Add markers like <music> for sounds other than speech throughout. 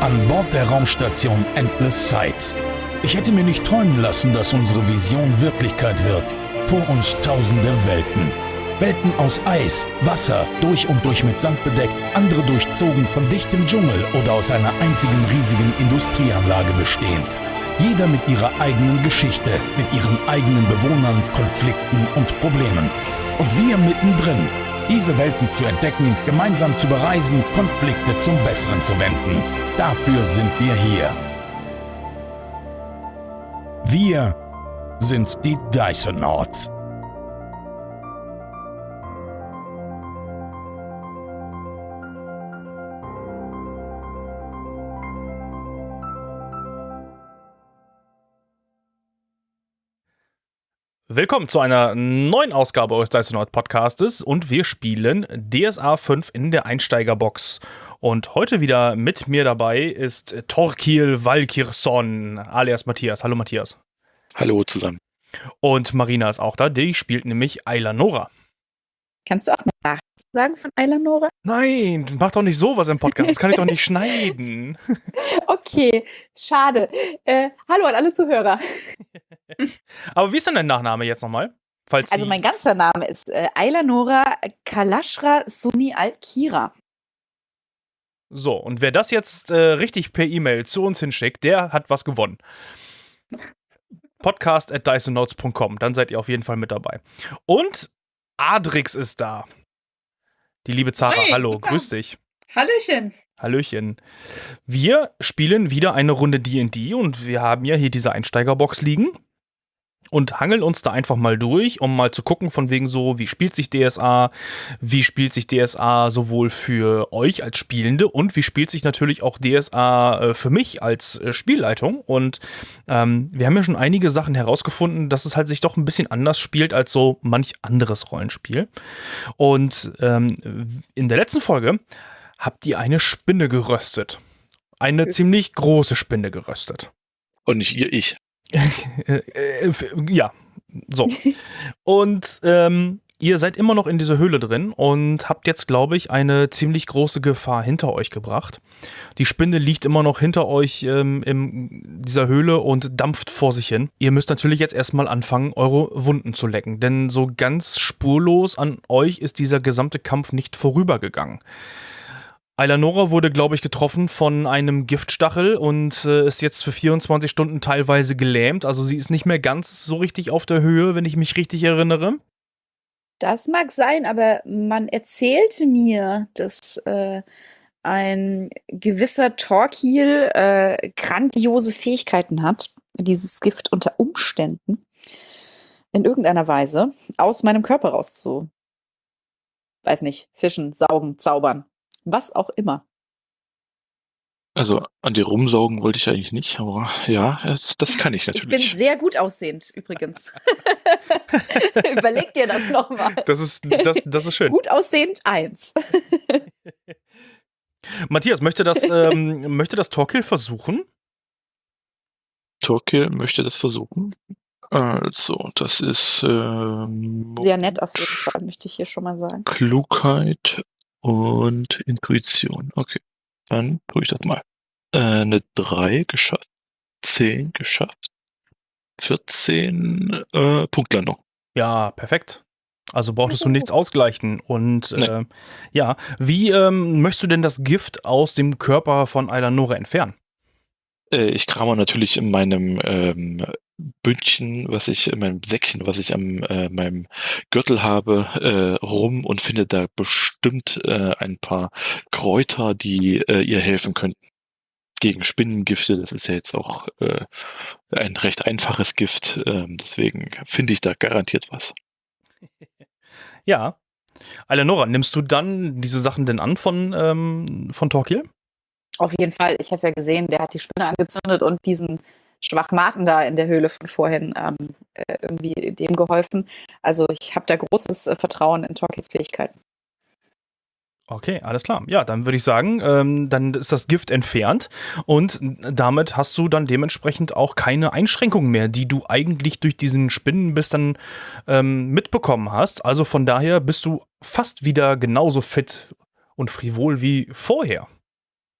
An Bord der Raumstation Endless Sights. Ich hätte mir nicht träumen lassen, dass unsere Vision Wirklichkeit wird. Vor uns tausende Welten. Welten aus Eis, Wasser, durch und durch mit Sand bedeckt, andere durchzogen von dichtem Dschungel oder aus einer einzigen riesigen Industrieanlage bestehend. Jeder mit ihrer eigenen Geschichte, mit ihren eigenen Bewohnern, Konflikten und Problemen. Und wir mittendrin, diese Welten zu entdecken, gemeinsam zu bereisen, Konflikte zum Besseren zu wenden. Dafür sind wir hier. Wir sind die Dysonauts. Willkommen zu einer neuen Ausgabe eures Dysonaut Podcastes und wir spielen DSA 5 in der Einsteigerbox. Und heute wieder mit mir dabei ist Torkil Valkirson alias Matthias. Hallo Matthias. Hallo zusammen. Und Marina ist auch da, die spielt nämlich Ayla Nora. Kannst du auch mal Nachrichten sagen von Ayla Nora? Nein, mach doch nicht sowas im Podcast, das kann ich doch nicht <laughs> schneiden. Okay, schade. Äh, hallo an alle Zuhörer. <laughs> <laughs> Aber wie ist denn dein Nachname jetzt nochmal? Falls Also mein ganzer Name ist äh, Ayla Nora Kalashra Sunni Al-Kira. So, und wer das jetzt äh, richtig per E-Mail zu uns hinschickt, der hat was gewonnen. <laughs> Podcast at dysonotes.com, dann seid ihr auf jeden Fall mit dabei. Und Adrix ist da. Die liebe Zara, Hey, hallo, super. grüß dich. Hallöchen. Hallöchen. Wir spielen wieder eine Runde D&D und wir haben ja hier diese Einsteigerbox liegen und hangeln uns da einfach mal durch, um mal zu gucken von wegen so, wie spielt sich DSA, wie spielt sich DSA sowohl für euch als Spielende und wie spielt sich natürlich auch DSA äh, für mich als äh, Spielleitung und ähm, wir haben ja schon einige Sachen herausgefunden, dass es halt sich doch ein bisschen anders spielt als so manch anderes Rollenspiel und ähm, in der letzten Folge habt ihr eine Spinne geröstet. Eine ziemlich große Spinne geröstet. Und nicht ihr, ich. <laughs> Äh, äh, ja, so. Und ähm, ihr seid immer noch in dieser Höhle drin und habt jetzt, glaube ich, eine ziemlich große Gefahr hinter euch gebracht. Die Spinne liegt immer noch hinter euch ähm, in dieser Höhle und dampft vor sich hin. Ihr müsst natürlich jetzt erstmal anfangen, eure Wunden zu lecken, denn so ganz spurlos an euch ist dieser gesamte Kampf nicht vorübergegangen. Eilanora wurde, glaube ich, getroffen von einem Giftstachel und äh, ist jetzt für 24 Stunden teilweise gelähmt. Also sie ist nicht mehr ganz so richtig auf der Höhe, wenn ich mich richtig erinnere. Das mag sein, aber man erzählte mir, dass äh, ein gewisser Torquil äh, grandiose Fähigkeiten hat, dieses Gift unter Umständen in irgendeiner Weise aus meinem Körper rauszu, weiß nicht, fischen, saugen, zaubern, was auch immer. Also an dir rumsaugen wollte ich eigentlich nicht, aber ja, das, das kann ich Ich bin natürlich. sehr gut aussehend, übrigens. <laughs> Überleg dir das nochmal. Das ist, das, das ist schön. Gut aussehend, eins. <laughs> Matthias, möchte das, ähm, möchte das Torkill versuchen? Torquil möchte das versuchen. Also, das ist ähm, Sehr nett auf jeden Fall, möchte ich hier schon mal sagen. Klugheit und Intuition. Okay, dann tue ich das mal. Äh, eine 3 geschafft, 10 geschafft, 14 äh, Punktlandung. Ja, perfekt. Also brauchtest du nichts ausgleichen. Und Nee. äh, ja, wie ähm, möchtest du denn das Gift aus dem Körper von Eilanora entfernen? Äh, ich krame natürlich in meinem ähm, Bündchen, was ich, in meinem Säckchen, was ich am äh, meinem Gürtel habe, äh, rum und finde da bestimmt äh, ein paar Kräuter, die äh, ihr helfen könnten. Gegen Spinnengifte, das ist ja jetzt auch äh, ein recht einfaches Gift, ähm, deswegen finde ich da garantiert was. <laughs> Ja. Eilanora, nimmst du dann diese Sachen denn an von, ähm, von Torquil? Auf jeden Fall. Ich habe ja gesehen, der hat die Spinne angezündet und diesen Schwachmaten da in der Höhle von vorhin ähm, äh, irgendwie dem geholfen. Also ich habe da großes äh, Vertrauen in Torkils Fähigkeiten. Okay, alles klar. Ja, dann würde ich sagen, ähm, dann ist das Gift entfernt und damit hast du dann dementsprechend auch keine Einschränkungen mehr, die du eigentlich durch diesen Spinnenbiss dann ähm, mitbekommen hast. Also von daher bist du fast wieder genauso fit und frivol wie vorher.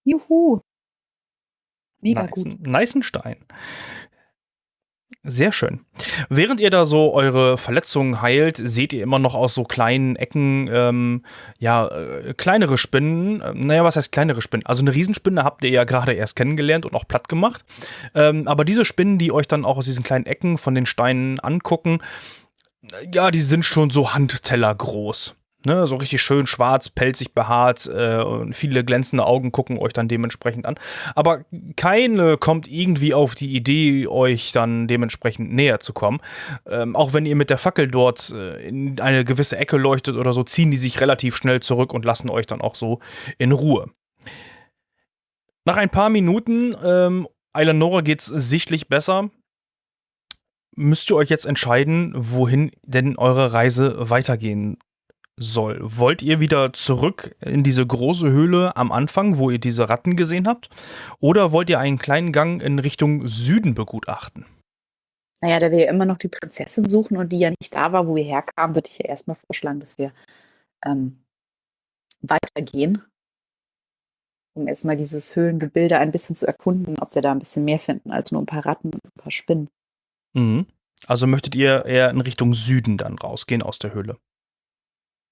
Juhu. Mega nice, gut. Nice Stein. Sehr schön. Während ihr da so eure Verletzungen heilt, seht ihr immer noch aus so kleinen Ecken, ähm, ja, äh, kleinere Spinnen. Äh, naja, was heißt kleinere Spinnen? Also eine Riesenspinne habt ihr ja gerade erst kennengelernt und auch platt gemacht. Ähm, aber diese Spinnen, die euch dann auch aus diesen kleinen Ecken von den Steinen angucken, ja, die sind schon so Handteller groß. Ne, so richtig schön schwarz, pelzig behaart äh, und viele glänzende Augen gucken euch dann dementsprechend an. Aber keine kommt irgendwie auf die Idee, euch dann dementsprechend näher zu kommen. Ähm, auch wenn ihr mit der Fackel dort äh, in eine gewisse Ecke leuchtet oder so, ziehen die sich relativ schnell zurück und lassen euch dann auch so in Ruhe. Nach ein paar Minuten, ähm, Eleonora geht's sichtlich besser müsst ihr euch jetzt entscheiden, wohin denn eure Reise weitergehen soll. Wollt ihr wieder zurück in diese große Höhle am Anfang, wo ihr diese Ratten gesehen habt? Oder wollt ihr einen kleinen Gang in Richtung Süden begutachten? Naja, da wir ja immer noch die Prinzessin suchen und die ja nicht da war, wo wir herkamen, würde ich ja erstmal vorschlagen, dass wir ähm, weitergehen, um erstmal dieses Höhlengebilde ein bisschen zu erkunden, ob wir da ein bisschen mehr finden als nur ein paar Ratten und ein paar Spinnen. Mhm. Also möchtet ihr eher in Richtung Süden dann rausgehen aus der Höhle?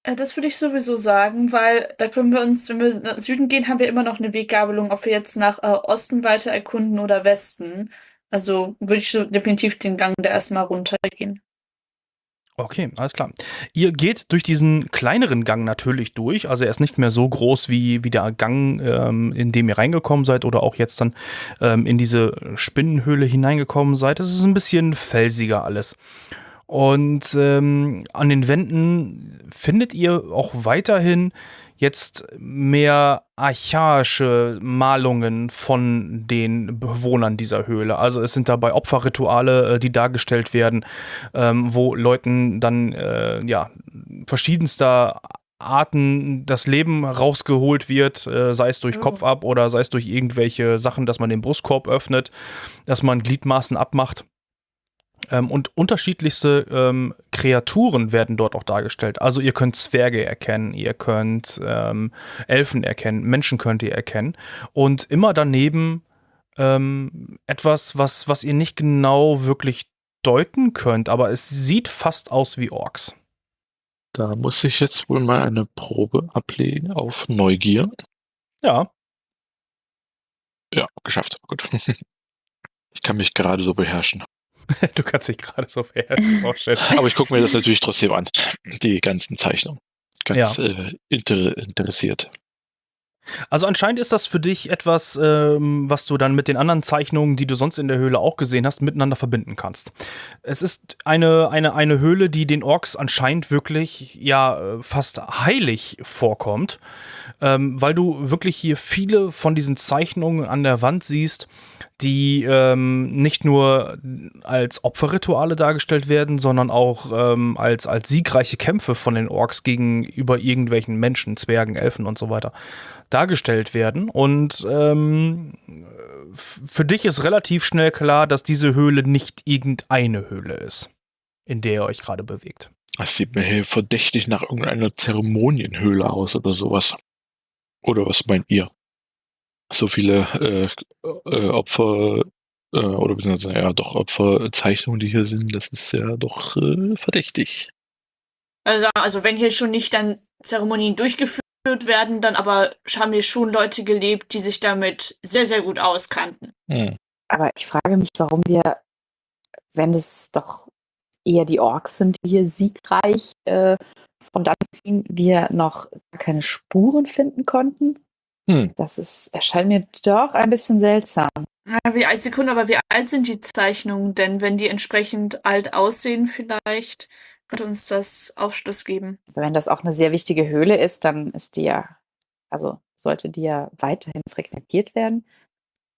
Äh, Das würde ich sowieso sagen, weil da können wir uns, wenn wir nach Süden gehen, haben wir immer noch eine Weggabelung, ob wir jetzt nach äh, Osten weiter erkunden oder Westen. Also würde ich so definitiv den Gang da erstmal runtergehen. Okay, alles klar. Ihr geht durch diesen kleineren Gang natürlich durch. Also er ist nicht mehr so groß wie, wie der Gang, ähm, in dem ihr reingekommen seid oder auch jetzt dann ähm, in diese Spinnenhöhle hineingekommen seid. Es ist ein bisschen felsiger alles. Und ähm, an den Wänden findet ihr auch weiterhin jetzt mehr archaische Malungen von den Bewohnern dieser Höhle. Also es sind dabei Opferrituale, äh, die dargestellt werden, ähm, wo Leuten dann äh, ja verschiedenster Arten das Leben rausgeholt wird, äh, sei es durch Oh. Kopf ab oder sei es durch irgendwelche Sachen, dass man den Brustkorb öffnet, dass man Gliedmaßen abmacht. Ähm, und unterschiedlichste ähm, Kreaturen werden dort auch dargestellt. Also ihr könnt Zwerge erkennen, ihr könnt ähm, Elfen erkennen, Menschen könnt ihr erkennen. Und immer daneben ähm, etwas, was, was ihr nicht genau wirklich deuten könnt, aber es sieht fast aus wie Orks. Da muss ich jetzt wohl mal eine Probe ablegen auf Neugier. Ja, Ja, geschafft. Gut. <laughs> Ich kann mich gerade so beherrschen. <laughs> du kannst dich gerade so vorstellen. Aber ich gucke mir das natürlich trotzdem an. Die ganzen Zeichnungen. Ganz äh, inter interessiert. Also anscheinend ist das für dich etwas, ähm, was du dann mit den anderen Zeichnungen, die du sonst in der Höhle auch gesehen hast, miteinander verbinden kannst. Es ist eine, eine, eine Höhle, die den Orks anscheinend wirklich ja äh, fast heilig vorkommt, ähm, weil du wirklich hier viele von diesen Zeichnungen an der Wand siehst, die ähm, nicht nur als Opferrituale dargestellt werden, sondern auch ähm, als, als siegreiche Kämpfe von den Orks gegenüber irgendwelchen Menschen, Zwergen, Elfen und so weiter dargestellt werden. Und ähm, für dich ist relativ schnell klar, dass diese Höhle nicht irgendeine Höhle ist, in der ihr euch gerade bewegt. Das sieht mir hier verdächtig nach irgendeiner Zeremonienhöhle aus oder sowas. Oder was meint ihr? So viele äh, äh, Opfer äh, oder beziehungsweise ja doch Opferzeichnungen, die hier sind, das ist ja doch äh, verdächtig. Also, also wenn hier schon nicht dann Zeremonien durchgeführt werden, dann aber haben hier schon Leute gelebt, die sich damit sehr, sehr gut auskannten. Hm. Aber ich frage mich, warum wir, wenn es doch eher die Orks sind, die hier siegreich äh, von dann ziehen, wir noch gar keine Spuren finden konnten. Hm. Das ist, erscheint mir doch ein bisschen seltsam. Ja, wie alt Sekunde, aber wie alt sind die Zeichnungen denn? Wenn die entsprechend alt aussehen, vielleicht könnte uns das Aufschluss geben. Wenn das auch eine sehr wichtige Höhle ist, dann ist die ja, also sollte die ja weiterhin frequentiert werden.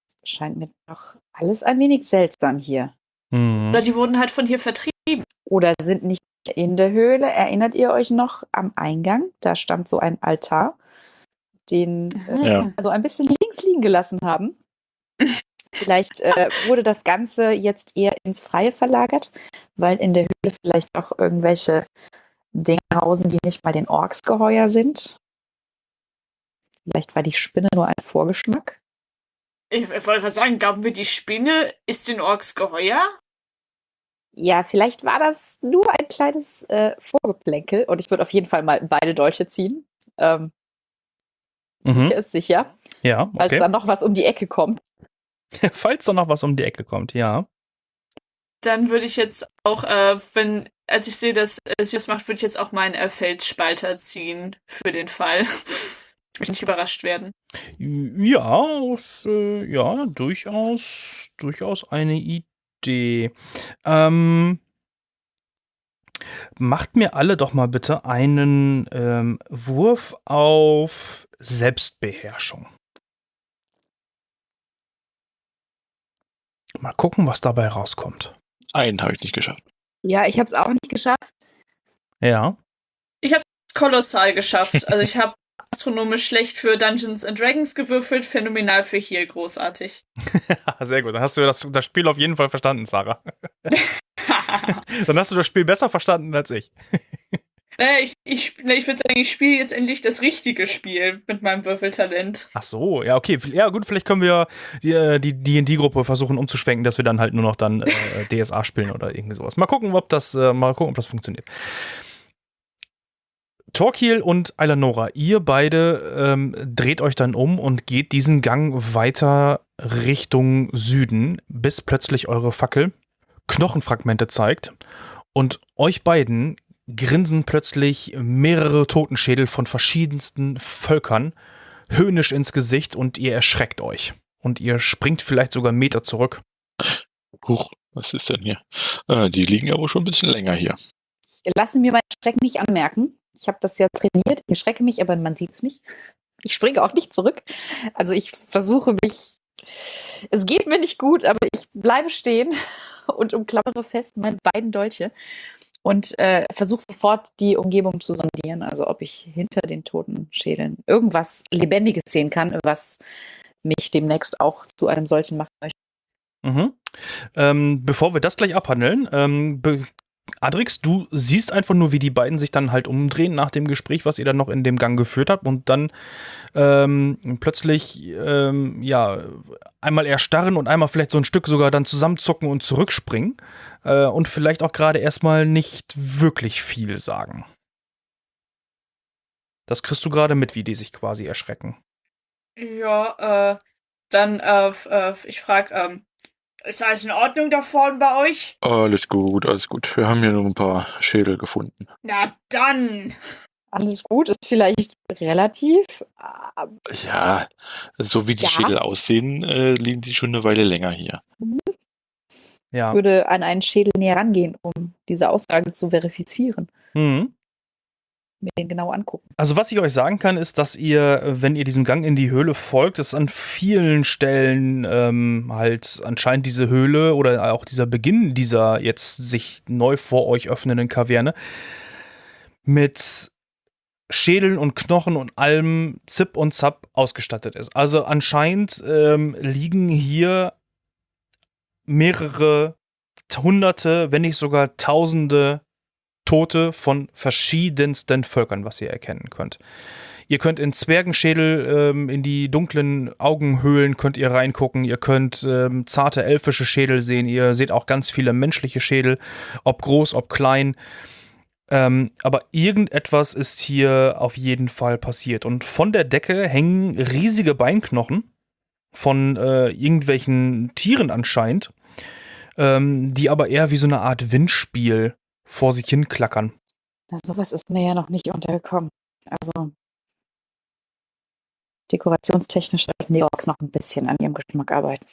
Das scheint mir doch alles ein wenig seltsam hier. Mhm. Oder die wurden halt von hier vertrieben. Oder sind nicht in der Höhle. Erinnert ihr euch noch am Eingang? Da stand so ein Altar, den äh, Ja. also ein bisschen links liegen gelassen haben. <laughs> Vielleicht äh, wurde das Ganze jetzt eher ins Freie verlagert, weil in der Höhle vielleicht auch irgendwelche Dinge hausen, die nicht mal den Orks geheuer sind. Vielleicht war die Spinne nur ein Vorgeschmack. Ich, ich wollte gerade sagen, glauben wir, die Spinne ist den Orks geheuer? Ja, vielleicht war das nur ein kleines äh, Vorgeplänkel und ich würde auf jeden Fall mal beide Dolche ziehen. Ähm, Mhm. Hier ist sicher, Ja, okay. da noch was um die Ecke kommt. <laughs> Falls da noch was um die Ecke kommt, ja. Dann würde ich jetzt auch, äh, wenn, als ich sehe, dass äh, sie das macht, würde ich jetzt auch meinen äh, Felsspalter ziehen für den Fall. <laughs> Ich möchte nicht überrascht werden. Ja, aus, äh, ja, durchaus, durchaus eine Idee. Ähm, macht mir alle doch mal bitte einen ähm, Wurf auf Selbstbeherrschung. Mal gucken, was dabei rauskommt. Einen habe ich nicht geschafft. Ja, ich habe es auch nicht geschafft. Ja. Kolossal geschafft. Also ich habe <laughs> astronomisch schlecht für Dungeons and Dragons gewürfelt, phänomenal für Heal, großartig. <laughs> Sehr gut. Dann hast du das, das Spiel auf jeden Fall verstanden, Sarah. <laughs> Dann hast du das Spiel besser verstanden als ich. Naja, ich, ich, ich würde sagen, ich spiele jetzt endlich das richtige Spiel mit meinem Würfeltalent. Ach so, ja, okay. Ja, gut, vielleicht können wir die äh, die D&D-Gruppe versuchen umzuschwenken, dass wir dann halt nur noch dann äh, <laughs> DSA spielen oder irgendwie sowas. Mal gucken, ob das, äh, mal gucken, ob das funktioniert. Torquil und Eilanora, ihr beide ähm, dreht euch dann um und geht diesen Gang weiter Richtung Süden, bis plötzlich eure Fackel Knochenfragmente zeigt und euch beiden grinsen plötzlich mehrere Totenschädel von verschiedensten Völkern höhnisch ins Gesicht und ihr erschreckt euch. Und ihr springt vielleicht sogar Meter zurück. Huch, was ist denn hier? Äh, die liegen aber schon ein bisschen länger hier. Ich lasse mir meinen Schreck nicht anmerken. Ich habe das ja trainiert. Ich schrecke mich, aber man sieht es nicht. <laughs> Ich springe auch nicht zurück. Also ich versuche mich. Es geht mir nicht gut, aber ich bleibe stehen <laughs> und umklammere fest meine beiden Dolche und äh, versuche sofort die Umgebung zu sondieren. Also ob ich hinter den toten Schädeln irgendwas Lebendiges sehen kann, was mich demnächst auch zu einem solchen machen möchte. Mhm. Ähm, bevor wir das gleich abhandeln, ähm, Adrix, du siehst einfach nur, wie die beiden sich dann halt umdrehen nach dem Gespräch, was ihr dann noch in dem Gang geführt habt und dann ähm, plötzlich ähm, ja einmal erstarren und einmal vielleicht so ein Stück sogar dann zusammenzucken und zurückspringen äh, und vielleicht auch gerade erstmal nicht wirklich viel sagen. Das kriegst du gerade mit, wie die sich quasi erschrecken. Ja, äh, dann, äh, äh, ich frage, ähm, ist alles in Ordnung da vorne bei euch? Alles gut, alles gut. Wir haben hier nur ein paar Schädel gefunden. Na dann. Alles gut, ist vielleicht relativ. aber Ja, so wie die Ja. Schädel aussehen, äh, liegen die schon eine Weile länger hier. Ja. Ich würde an einen Schädel näher rangehen, um diese Aussage zu verifizieren. Mhm. Mir den genau angucken. Also was ich euch sagen kann, ist, dass ihr, wenn ihr diesem Gang in die Höhle folgt, es an vielen Stellen ähm, halt anscheinend diese Höhle oder auch dieser Beginn dieser jetzt sich neu vor euch öffnenden Kaverne mit Schädeln und Knochen und allem Zip und Zap ausgestattet ist. Also anscheinend ähm, liegen hier mehrere Hunderte, wenn nicht sogar Tausende Tote von verschiedensten Völkern, was ihr erkennen könnt. Ihr könnt in Zwergenschädel, ähm, in die dunklen Augenhöhlen könnt ihr reingucken. Ihr könnt ähm, zarte elfische Schädel sehen. Ihr seht auch ganz viele menschliche Schädel, ob groß, ob klein. Ähm, aber irgendetwas ist hier auf jeden Fall passiert. Und von der Decke hängen riesige Beinknochen von äh, irgendwelchen Tieren anscheinend, ähm, die aber eher wie so eine Art Windspiel vor sich hin klackern. Na, sowas ist mir ja noch nicht untergekommen. Also dekorationstechnisch sollten die Orks noch ein bisschen an ihrem Geschmack arbeiten.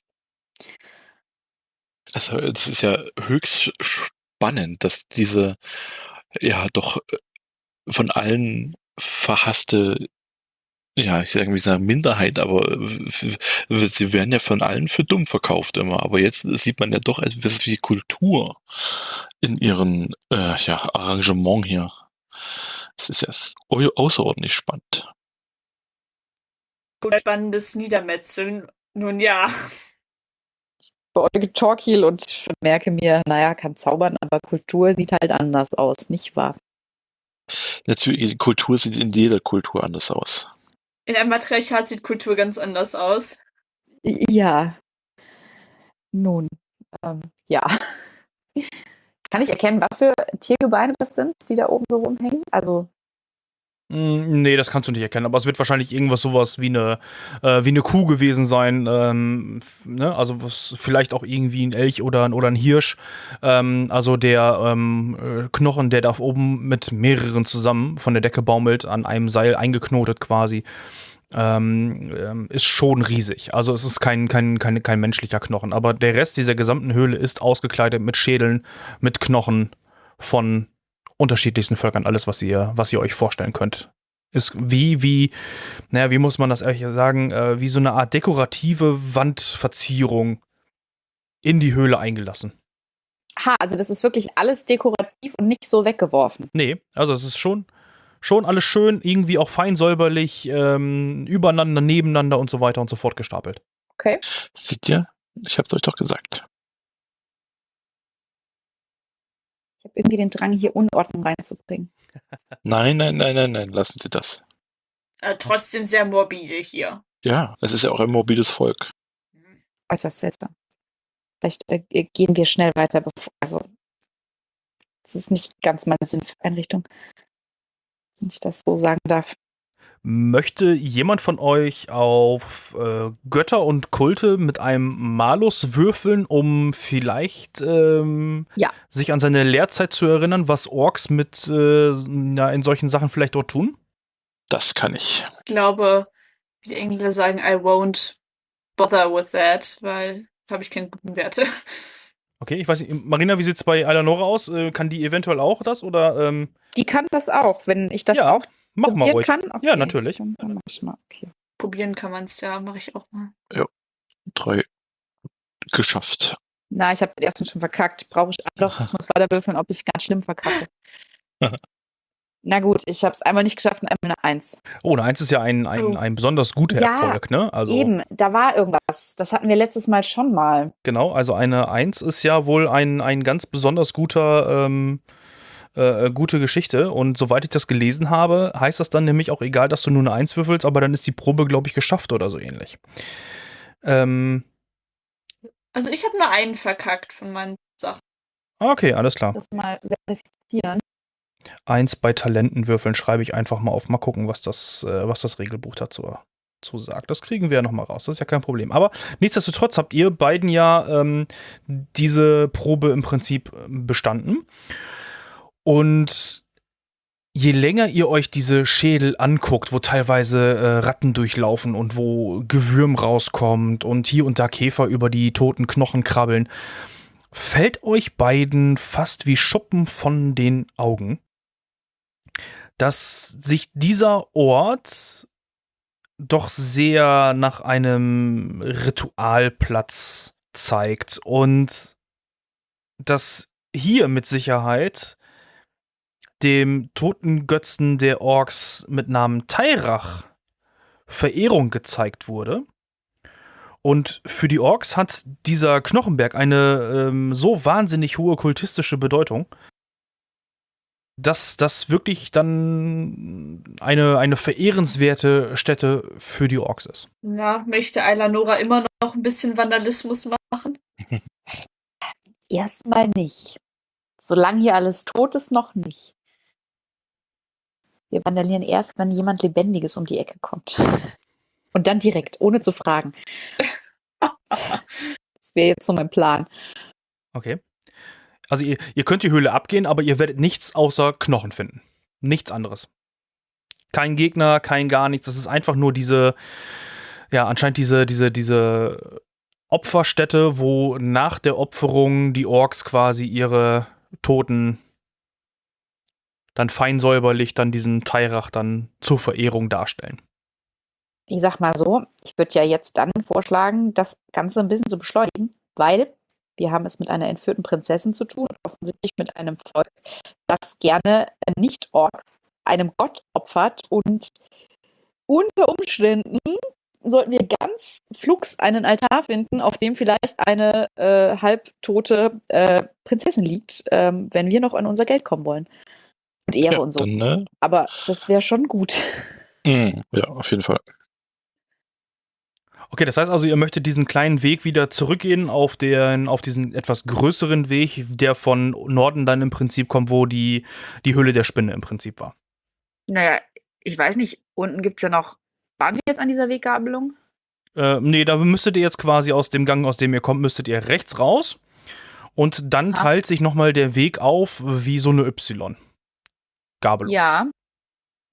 Also, das ist ja höchst spannend, dass diese, ja, doch äh, von allen verhasste, ja, ich sage irgendwie sagen Minderheit, aber äh, sie werden ja von allen für dumm verkauft immer. Aber jetzt sieht man ja doch etwas wie Kultur in ihrem äh, ja, Arrangement hier. Das ist ja außerordentlich spannend. Gut, spannendes Niedermetzeln. Nun ja. Beäuge Torquil und merke mir, naja, kann zaubern, aber Kultur sieht halt anders aus, nicht wahr? Natürlich, Kultur sieht in jeder Kultur anders aus. In einem Matriarchat sieht Kultur ganz anders aus. Ja. Nun, ähm, ja. <laughs> Kann ich erkennen, was für Tiergebeine das sind, die da oben so rumhängen? Also Nee, das kannst du nicht erkennen, aber es wird wahrscheinlich irgendwas sowas wie eine, äh, wie eine Kuh gewesen sein, ähm, ne? also was, vielleicht auch irgendwie ein Elch oder ein, oder ein Hirsch. Ähm, also der ähm, äh, Knochen, der da oben mit mehreren zusammen von der Decke baumelt, an einem Seil eingeknotet quasi, ähm, ähm, ist schon riesig. Also es ist kein, kein, kein, kein menschlicher Knochen, aber der Rest dieser gesamten Höhle ist ausgekleidet mit Schädeln, mit Knochen von unterschiedlichsten Völkern, alles, was ihr, was ihr euch vorstellen könnt. Ist wie, wie, naja, wie muss man das ehrlich sagen, äh, wie so eine Art dekorative Wandverzierung in die Höhle eingelassen. Ha, also das ist wirklich alles dekorativ und nicht so weggeworfen. Nee, also es ist schon, schon alles schön, irgendwie auch fein säuberlich, ähm, übereinander, nebeneinander und so weiter und so fort gestapelt. Okay. Seht ihr? Ich hab's euch doch gesagt. Habe irgendwie den Drang, hier Unordnung reinzubringen. Nein, nein, nein, nein, nein, lassen Sie das. Äh, trotzdem sehr morbide hier. Ja, es ist ja auch ein morbides Volk. Äußerst seltsam. Vielleicht äh, gehen wir schnell weiter, bevor, also das ist nicht ganz meine Sinneinrichtung, wenn ich das so sagen darf. Möchte jemand von euch auf äh, Götter und Kulte mit einem Malus würfeln, um vielleicht ähm, Ja. sich an seine Lehrzeit zu erinnern, was Orks mit äh, na, in solchen Sachen vielleicht dort tun? Das kann ich. Ich glaube, wie die Engländer sagen, I won't bother with that, weil habe ich keine guten Werte. Okay, ich weiß nicht, Marina, wie sieht's bei Eleonora aus? Äh, kann die eventuell auch das oder ähm, Die kann das auch, wenn ich das Ja, auch mach mal probieren ruhig. kann. Okay. Ja, natürlich. Dann, dann mach ich mal. Okay. Probieren kann man es ja, mache ich auch mal. Drei geschafft. Na, ich habe den ersten schon verkackt. Brauche ich doch. Ich muss weiter würfeln, ob ich ganz schlimm verkacke. <laughs> Na gut, ich habe es einmal nicht geschafft und einmal eine Eins. Oh, eine Eins ist ja ein, ein, Oh. ein besonders guter Ja, Erfolg, ne? Also Eben, da war irgendwas. Das hatten wir letztes Mal schon mal. genau, also eine Eins ist ja wohl ein, ein ganz besonders guter ähm, äh, gute Geschichte. Und soweit ich das gelesen habe, heißt das dann nämlich auch egal, dass du nur eine Eins würfelst, aber dann ist die Probe, glaube ich, geschafft oder so ähnlich. Ähm, Also ich habe nur einen verkackt von meinen Sachen. okay, alles klar. Das mal verifizieren. Eins bei Talenten würfeln schreibe ich einfach mal auf. Mal gucken, was das, äh, was das Regelbuch dazu zu sagt. Das kriegen wir ja noch mal raus. Das ist ja kein Problem. Aber nichtsdestotrotz habt ihr beiden ja ähm, diese Probe im Prinzip ähm, bestanden. Und je länger ihr euch diese Schädel anguckt, wo teilweise äh, Ratten durchlaufen und wo Gewürm rauskommt und hier und da Käfer über die toten Knochen krabbeln, fällt euch beiden fast wie Schuppen von den Augen, dass sich dieser Ort doch sehr nach einem Ritualplatz zeigt und dass hier mit Sicherheit dem toten Götzen der Orks mit Namen Tairach Verehrung gezeigt wurde. Und für die Orks hat dieser Knochenberg eine ähm, so wahnsinnig hohe kultistische Bedeutung, dass das wirklich dann eine, eine verehrenswerte Stätte für die Orks ist. Na, möchte Eilanora immer noch ein bisschen Vandalismus machen? <laughs> Erstmal nicht. Solange hier alles tot ist, noch nicht. Wir vandalieren erst, wenn jemand Lebendiges um die Ecke kommt. <laughs> Und dann direkt, ohne zu fragen. <laughs> Das wäre jetzt so mein Plan. Okay. Also ihr, ihr könnt die Höhle abgehen, aber ihr werdet nichts außer Knochen finden. Nichts anderes. Kein Gegner, kein gar nichts. Das ist einfach nur diese, ja, anscheinend diese, diese, diese Opferstätte, wo nach der Opferung die Orks quasi ihre Toten dann fein säuberlich dann diesen Teirach dann zur Verehrung darstellen. Ich sag mal so, ich würde ja jetzt dann vorschlagen, das Ganze ein bisschen zu beschleunigen, weil wir haben es mit einer entführten Prinzessin zu tun und offensichtlich mit einem Volk, das gerne nicht Ork einem Gott opfert und unter Umständen sollten wir ganz flugs einen Altar finden, auf dem vielleicht eine äh, halbtote äh, Prinzessin liegt, ähm, wenn wir noch an unser Geld kommen wollen. Und Ehre Ja, und so. dann, ne? Aber das wäre schon gut. Mm, ja, auf jeden Fall. Okay, das heißt also, ihr möchtet diesen kleinen Weg wieder zurückgehen auf, den, auf diesen etwas größeren Weg, der von Norden dann im Prinzip kommt, wo die, die Höhle der Spinne im Prinzip war. Naja, ich weiß nicht, unten gibt es ja noch. Waren wir jetzt an dieser Weggabelung? Äh, nee, da müsstet ihr jetzt quasi aus dem Gang, aus dem ihr kommt, müsstet ihr rechts raus. Und dann Ah. teilt sich nochmal der Weg auf wie so eine Y-Gabelung. Ja.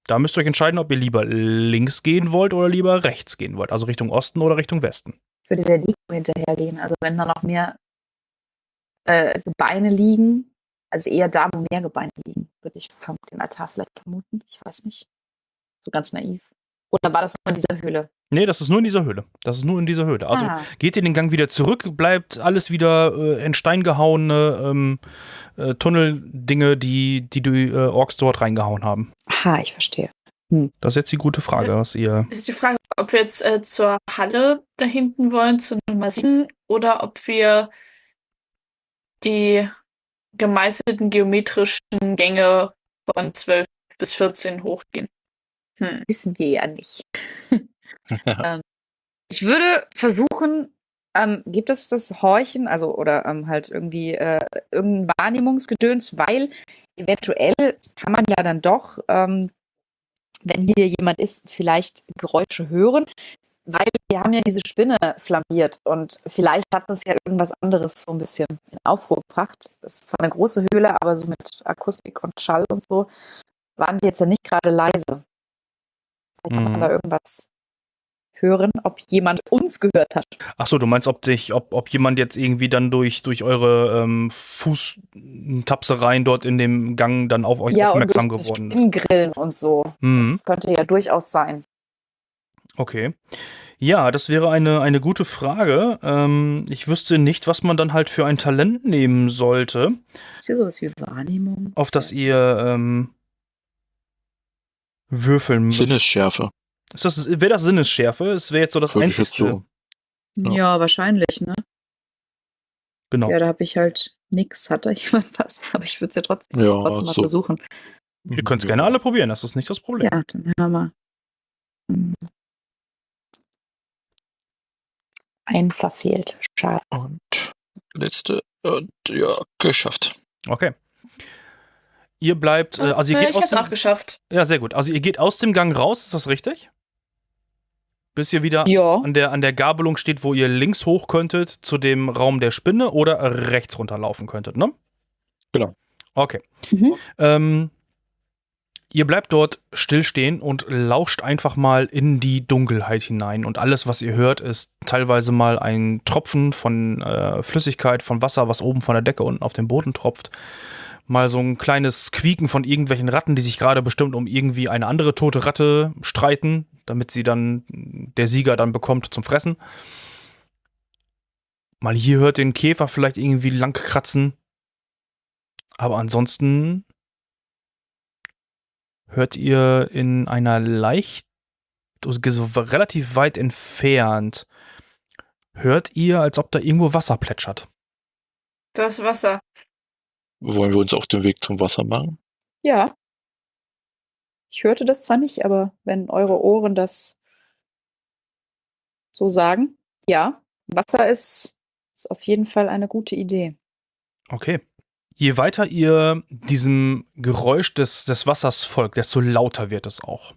Da müsst ihr euch entscheiden, ob ihr lieber links gehen wollt oder lieber rechts gehen wollt. Also Richtung Osten oder Richtung Westen. Ich würde der Nico hinterhergehen. Also wenn da noch mehr äh, Gebeine liegen, also eher da, wo mehr Gebeine liegen, würde ich vom den Altar vielleicht vermuten. Ich weiß nicht. So ganz naiv. Oder war das nur in dieser Höhle? Nee, das ist nur in dieser Höhle. Das ist nur in dieser Höhle. Also ah, geht ihr den Gang wieder zurück, bleibt alles wieder äh, in Stein gehauene ähm, äh, Tunneldinge, die, die die äh, Orks dort reingehauen haben. aha, ich verstehe. Das ist jetzt die gute Frage, was ihr. Es ist die Frage, ob wir jetzt äh, zur Halle da hinten wollen, zu Nummer 7, oder ob wir die gemeißelten geometrischen Gänge von 12 bis 14 hochgehen. Hm. Wissen wir ja nicht. <laughs> ähm, ich würde versuchen, ähm, gibt es das Horchen, also oder ähm, halt irgendwie äh, irgendein Wahrnehmungsgedöns, weil eventuell kann man ja dann doch, ähm, wenn hier jemand ist, vielleicht Geräusche hören, weil wir haben ja diese Spinne flambiert und vielleicht hat das ja irgendwas anderes so ein bisschen in Aufruhr gebracht. Es ist zwar eine große Höhle, aber so mit Akustik und Schall und so waren wir jetzt ja nicht gerade leise. Vielleicht kann Mhm. man da irgendwas hören, ob jemand uns gehört hat. Achso, du meinst, ob dich, ob, ob jemand jetzt irgendwie dann durch, durch eure ähm, Fußtapsereien dort in dem Gang dann auf euch ja, und aufmerksam durch das geworden ist. Spinnengrillen und so. Mhm. Das könnte ja durchaus sein. Okay. Ja, das wäre eine, eine gute Frage. Ähm, ich wüsste nicht, was man dann halt für ein Talent nehmen sollte, Ist hier sowas wie Wahrnehmung? auf das ihr ähm, würfeln müsst. Sinnesschärfe. Ist das, wäre das Sinnesschärfe? Es wäre jetzt so das Einzige. so. Ja, Ja. wahrscheinlich, ne? Genau. Ja, da habe ich halt nix. Hat da <laughs> jemand was? Aber ich würde es ja trotzdem, Ja, trotzdem mal so. versuchen. Ihr könnt es gerne alle probieren, das ist nicht das Problem. Ja, dann hören wir mal. Hm. Ein verfehlt. Schade. Und letzte. Und ja, geschafft. Okay. Ihr bleibt, äh, also ihr Äh, geht ich aus hab's dem, auch geschafft. Ja, sehr gut. Also ihr geht aus dem Gang raus, ist das richtig? Bis ihr wieder Ja. an der, an der Gabelung steht, wo ihr links hoch könntet zu dem Raum der Spinne oder rechts runterlaufen könntet, ne? Genau. Okay. Mhm. Ähm, ihr bleibt dort stillstehen und lauscht einfach mal in die Dunkelheit hinein. Und alles, was ihr hört, ist teilweise mal ein Tropfen von äh, Flüssigkeit, von Wasser, was oben von der Decke unten auf den Boden tropft. Mal so ein kleines Quieken von irgendwelchen Ratten, die sich gerade bestimmt um irgendwie eine andere tote Ratte streiten, damit sie dann der Sieger dann bekommt zum Fressen. Mal hier hört den Käfer vielleicht irgendwie lang kratzen. Aber ansonsten hört ihr in einer leicht, so relativ weit entfernt, hört ihr, als ob da irgendwo Wasser plätschert. Das Wasser. Wollen wir uns auf den Weg zum Wasser machen? Ja. Ich hörte das zwar nicht, aber wenn eure Ohren das so sagen, ja, Wasser ist, ist auf jeden Fall eine gute Idee. Okay. Je weiter ihr diesem Geräusch des, des Wassers folgt, desto lauter wird es auch.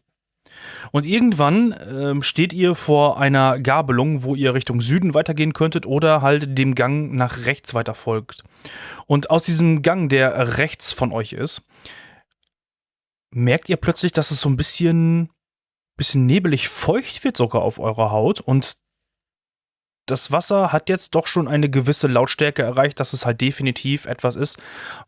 Und irgendwann ähm, steht ihr vor einer Gabelung, wo ihr Richtung Süden weitergehen könntet oder halt dem Gang nach rechts weiter folgt. Und aus diesem Gang, der rechts von euch ist, merkt ihr plötzlich, dass es so ein bisschen, bisschen nebelig feucht wird sogar auf eurer Haut und das Wasser hat jetzt doch schon eine gewisse Lautstärke erreicht, dass es halt definitiv etwas ist,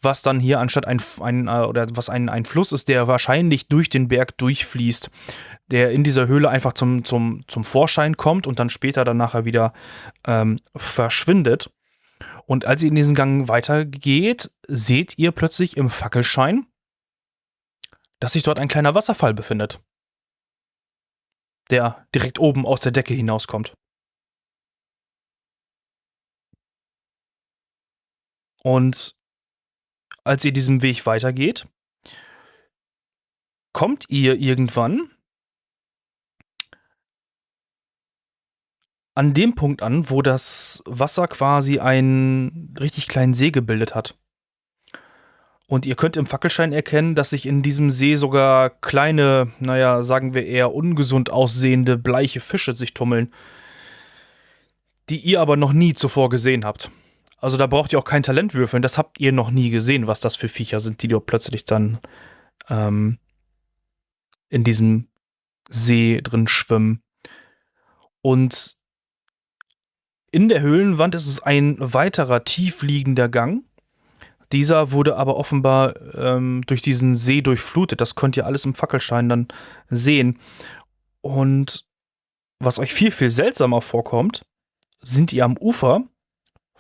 was dann hier anstatt ein, ein äh, oder was ein, ein Fluss ist, der wahrscheinlich durch den Berg durchfließt, der in dieser Höhle einfach zum, zum, zum Vorschein kommt und dann später dann nachher wieder ähm, verschwindet. Und als ihr in diesen Gang weitergeht, seht ihr plötzlich im Fackelschein, dass sich dort ein kleiner Wasserfall befindet, der direkt oben aus der Decke hinauskommt. Und als ihr diesem Weg weitergeht, kommt ihr irgendwann an dem Punkt an, wo das Wasser quasi einen richtig kleinen See gebildet hat. Und ihr könnt im Fackelschein erkennen, dass sich in diesem See sogar kleine, naja, sagen wir eher ungesund aussehende, bleiche Fische sich tummeln, die ihr aber noch nie zuvor gesehen habt. Also da braucht ihr auch kein Talent würfeln, das habt ihr noch nie gesehen, was das für Viecher sind, die dort plötzlich dann ähm, in diesem See drin schwimmen. Und in der Höhlenwand ist es ein weiterer tiefliegender Gang. Dieser wurde aber offenbar ähm, durch diesen See durchflutet. Das könnt ihr alles im Fackelschein dann sehen. Und was euch viel, viel seltsamer vorkommt, sind ihr am Ufer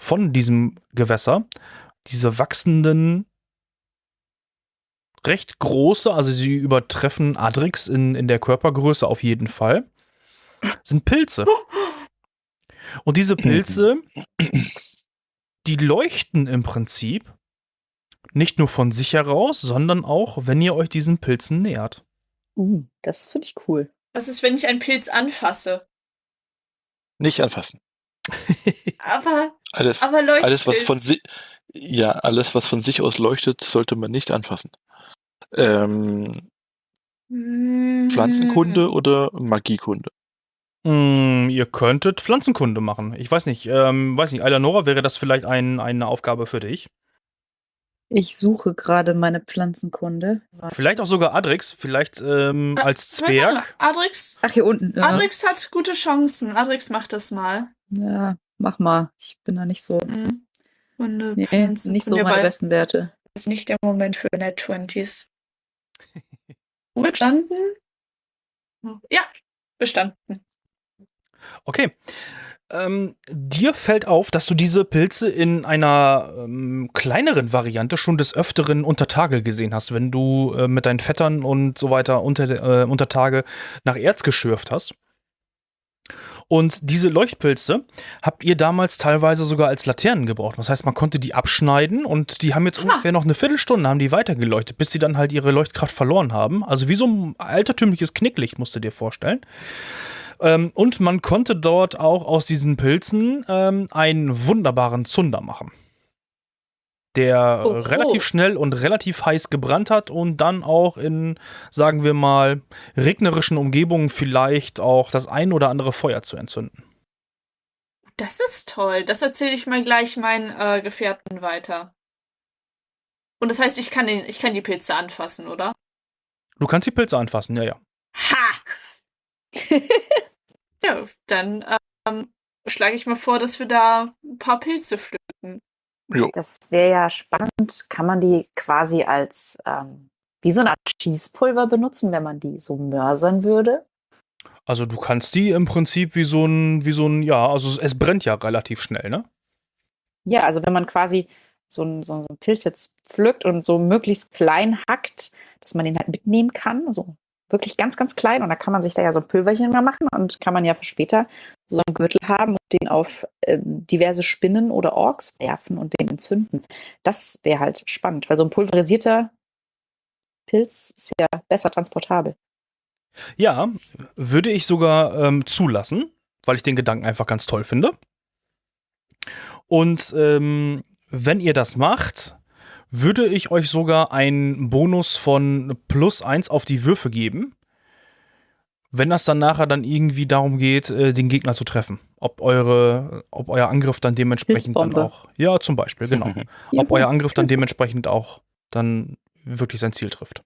von diesem Gewässer diese wachsenden, recht große, also sie übertreffen Adrix in, in der Körpergröße auf jeden Fall, sind Pilze. Und diese Pilze, die leuchten im Prinzip nicht nur von sich heraus, sondern auch, wenn ihr euch diesen Pilzen nähert. Uh, das finde ich cool. Was ist, wenn ich einen Pilz anfasse? Nicht anfassen. Aber, Alles, aber leuchtet. alles was von sich, ja, alles, was von sich aus leuchtet, sollte man nicht anfassen. Ähm, Hm. Pflanzenkunde oder Magiekunde? Mm, ihr könntet Pflanzenkunde machen. Ich weiß nicht, ähm, weiß nicht, Eleonora, wäre das vielleicht ein, eine Aufgabe für dich? Ich suche gerade meine Pflanzenkunde. Vielleicht auch sogar Adrix, vielleicht ähm, Ah, als Zwerg. Adrix, Ach, hier unten. Ja, Adrix hat gute Chancen. Adrix macht das mal. ja mach mal. Ich bin da nicht so. Hm. Kunde, Nee, nicht so meine besten Werte. ist nicht der Moment für Net 20s. Bestanden? Ja, bestanden. Okay. Ähm, dir fällt auf, dass du diese Pilze in einer ähm, kleineren Variante schon des Öfteren unter Tage gesehen hast, wenn du äh, mit deinen Vettern und so weiter unter, äh, unter Tage nach Erz geschürft hast. Und diese Leuchtpilze habt ihr damals teilweise sogar als Laternen gebraucht. Das heißt, man konnte die abschneiden und die haben jetzt Ah. ungefähr noch eine Viertelstunde haben die weitergeleuchtet, bis sie dann halt ihre Leuchtkraft verloren haben. Also wie so ein altertümliches Knicklicht, musst du dir vorstellen. Ähm, und man konnte dort auch aus diesen Pilzen ähm, einen wunderbaren Zunder machen. Der Oho. relativ schnell und relativ heiß gebrannt hat und dann auch in, sagen wir mal, regnerischen Umgebungen vielleicht auch das ein oder andere Feuer zu entzünden. Das ist toll. Das erzähle ich mal gleich meinen äh, Gefährten weiter. Und das heißt, ich kann, den, ich kann die Pilze anfassen, oder? Du kannst die Pilze anfassen, ja, ja. Ha! <laughs> ja, dann ähm, schlage ich mal vor, dass wir da ein paar Pilze pflücken. Jo. Das wäre ja spannend. Kann man die quasi als ähm, wie so eine Art Schießpulver benutzen, wenn man die so mörsern würde? Also du kannst die im Prinzip wie so ein, wie so ein, ja, also es brennt ja relativ schnell, ne? Ja, also wenn man quasi so einen, so einen Pilz jetzt pflückt und so möglichst klein hackt, dass man den halt mitnehmen kann, also wirklich ganz, ganz klein. Und da kann man sich da ja so ein Pülverchen mal machen und kann man ja für später so einen Gürtel haben und den auf ähm, diverse Spinnen oder Orks werfen und den entzünden. Das wäre halt spannend, weil so ein pulverisierter Pilz ist ja besser transportabel. Ja, würde ich sogar ähm, zulassen, weil ich den Gedanken einfach ganz toll finde. Und ähm, wenn ihr das macht, würde ich euch sogar einen Bonus von plus eins auf die Würfe geben, wenn das dann nachher dann irgendwie darum geht, äh, den Gegner zu treffen. Ob eure, ob euer Angriff dann dementsprechend dann auch. Ja, zum Beispiel, genau. <laughs> ob euer Angriff dann dementsprechend auch dann wirklich sein Ziel trifft.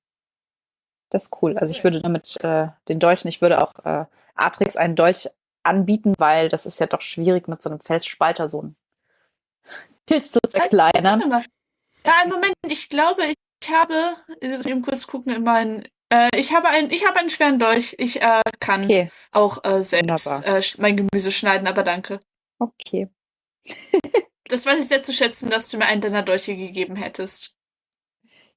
Das ist cool. Also ich würde damit äh, den Dolchen, ich würde auch äh, Atrix einen Dolch anbieten, weil das ist ja doch schwierig mit so einem Felsspalter so einen Pilz zu zerkleinern. Ja, einen Moment, ich glaube, ich habe, ich muss eben kurz gucken in meinen, äh, ich habe einen, ich habe einen schweren Dolch. Ich äh, kann Okay, auch äh, selbst Wunderbar. äh, sch- mein Gemüse schneiden, aber danke. okay. <laughs> Das weiß ich sehr zu schätzen, dass du mir einen deiner Dolche gegeben hättest.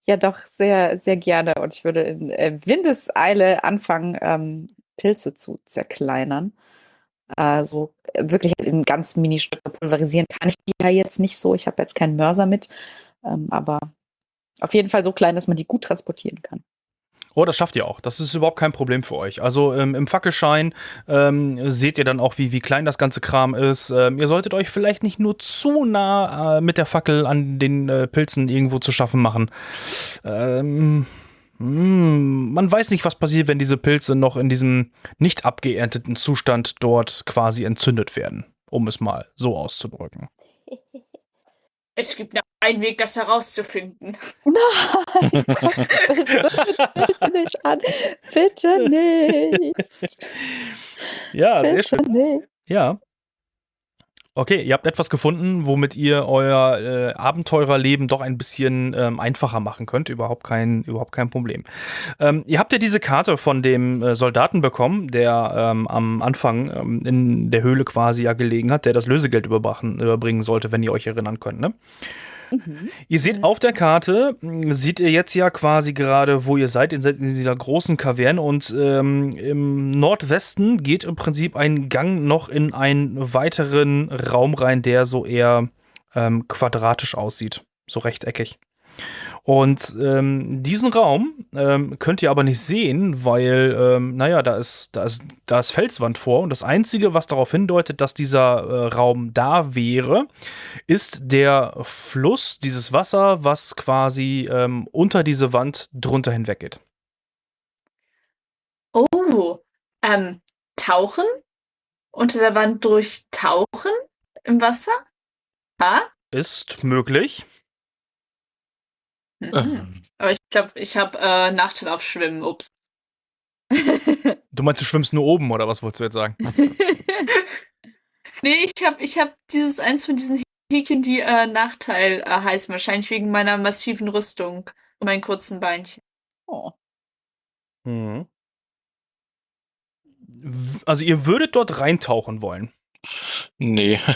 Ja, doch, sehr, sehr gerne. Und ich würde in äh, Windeseile anfangen, ähm, Pilze zu zerkleinern. Also wirklich in ganz Mini-Stücke pulverisieren kann ich die ja jetzt nicht so. Ich habe jetzt keinen Mörser mit. Ähm, aber auf jeden Fall so klein, dass man die gut transportieren kann. Oh, das schafft ihr auch. Das ist überhaupt kein Problem für euch. Also ähm, im Fackelschein ähm, seht ihr dann auch, wie, wie klein das ganze Kram ist. Ähm, ihr solltet euch vielleicht nicht nur zu nah äh, mit der Fackel an den äh, Pilzen irgendwo zu schaffen machen. Ähm, mh, man weiß nicht, was passiert, wenn diese Pilze noch in diesem nicht abgeernteten Zustand dort quasi entzündet werden. Um es mal so auszudrücken. <laughs> Es gibt nur einen Weg, das herauszufinden. <laughs> Nein! Bitte nicht an. Bitte nicht. Ja, sehr Bitte schön. nicht. Ja. Okay, ihr habt etwas gefunden, womit ihr euer äh, Abenteurerleben doch ein bisschen ähm, einfacher machen könnt. Überhaupt kein, überhaupt kein Problem. Ähm, ihr habt ja diese Karte von dem äh, Soldaten bekommen, der ähm, am Anfang ähm, in der Höhle quasi ja gelegen hat, der das Lösegeld überbrachen, überbringen sollte, wenn ihr euch erinnern könnt. Ne? Mhm. Ihr seht auf der Karte, mh, seht ihr jetzt ja quasi gerade, wo ihr seid, in, in dieser großen Kaverne und ähm, im Nordwesten geht im Prinzip ein Gang noch in einen weiteren Raum rein, der so eher ähm, quadratisch aussieht, so rechteckig. Und ähm, diesen Raum ähm, könnt ihr aber nicht sehen, weil, ähm, naja, da ist, da, ist, da ist Felswand vor. Und das Einzige, was darauf hindeutet, dass dieser äh, Raum da wäre, ist der Fluss, dieses Wasser, was quasi ähm, unter diese Wand drunter hinweg geht. Oh, ähm, tauchen? Unter der Wand durchtauchen? Im Wasser? Ha? Ist möglich. Mhm. <laughs> Aber ich glaube, ich habe äh, Nachteil auf Schwimmen. Ups. <laughs> Du meinst, du schwimmst nur oben, oder was wolltest du jetzt sagen? <laughs> Nee, ich habe ich hab dieses eins von diesen Häkchen, die äh, Nachteil äh, heißen. Wahrscheinlich wegen meiner massiven Rüstung und meinen kurzen Beinchen. Oh. Mhm. Also ihr würdet dort reintauchen wollen. Nee. <laughs>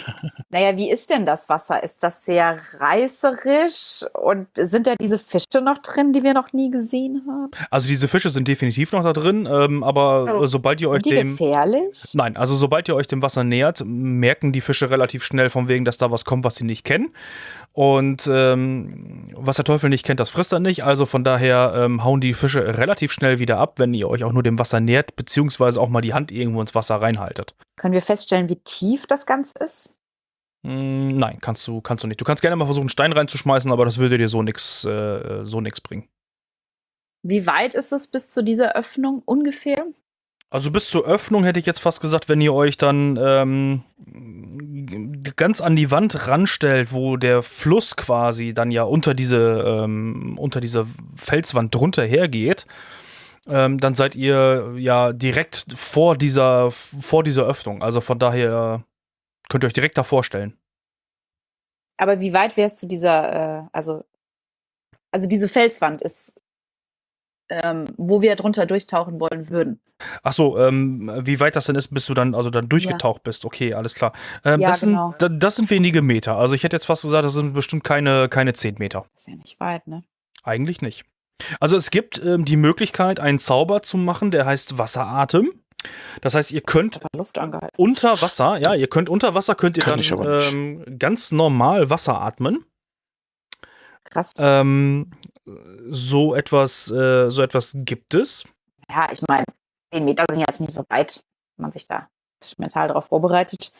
Naja, wie ist denn das Wasser? Ist das sehr reißerisch? Und sind da diese Fische noch drin, die wir noch nie gesehen haben? Also diese Fische sind definitiv noch da drin, ähm, aber Oh. sobald ihr euch Sind die dem gefährlich? Nein, also sobald ihr euch dem Wasser nähert, merken die Fische relativ schnell von wegen, dass da was kommt, was sie nicht kennen. Und ähm, was der Teufel nicht kennt, das frisst er nicht. Also von daher ähm, hauen die Fische relativ schnell wieder ab, wenn ihr euch auch nur dem Wasser nähert, beziehungsweise auch mal die Hand irgendwo ins Wasser reinhaltet. Können wir feststellen, wie tief das Ganze ist? Mm, nein, kannst du, kannst du nicht. Du kannst gerne mal versuchen, einen Stein reinzuschmeißen, aber das würde dir so nix, äh, so nix bringen. Wie weit ist es bis zu dieser Öffnung ungefähr? Also bis zur Öffnung hätte ich jetzt fast gesagt, wenn ihr euch dann ähm, ganz an die Wand ranstellt, wo der Fluss quasi dann ja unter diese, ähm, unter diese Felswand drunter hergeht, ähm, dann seid ihr ja direkt vor dieser, vor dieser Öffnung. Also von daher könnt ihr euch direkt davor stellen. Aber wie weit wärst zu dieser, äh, also, also diese Felswand ist, ähm, wo wir drunter durchtauchen wollen würden. Ach so, ähm, wie weit das denn ist, bis du dann also dann durchgetaucht bist. Okay, alles klar. Ähm, Ja, das, genau. sind, da- das sind wenige Meter. Also ich hätte jetzt fast gesagt, das sind bestimmt keine, keine 10 Meter. Das ist ja nicht weit, ne? Eigentlich nicht. Also es gibt ähm, die Möglichkeit, einen Zauber zu machen, der heißt Wasseratem. Das heißt, ihr könnt unter Wasser, ja, ihr könnt unter Wasser könnt ihr Kann dann ähm, ganz normal Wasser atmen. Krass. Ähm, so etwas, äh, so etwas gibt es. Ja, ich meine, 10 Meter sind jetzt nicht so weit. Wenn man sich da mental darauf vorbereitet,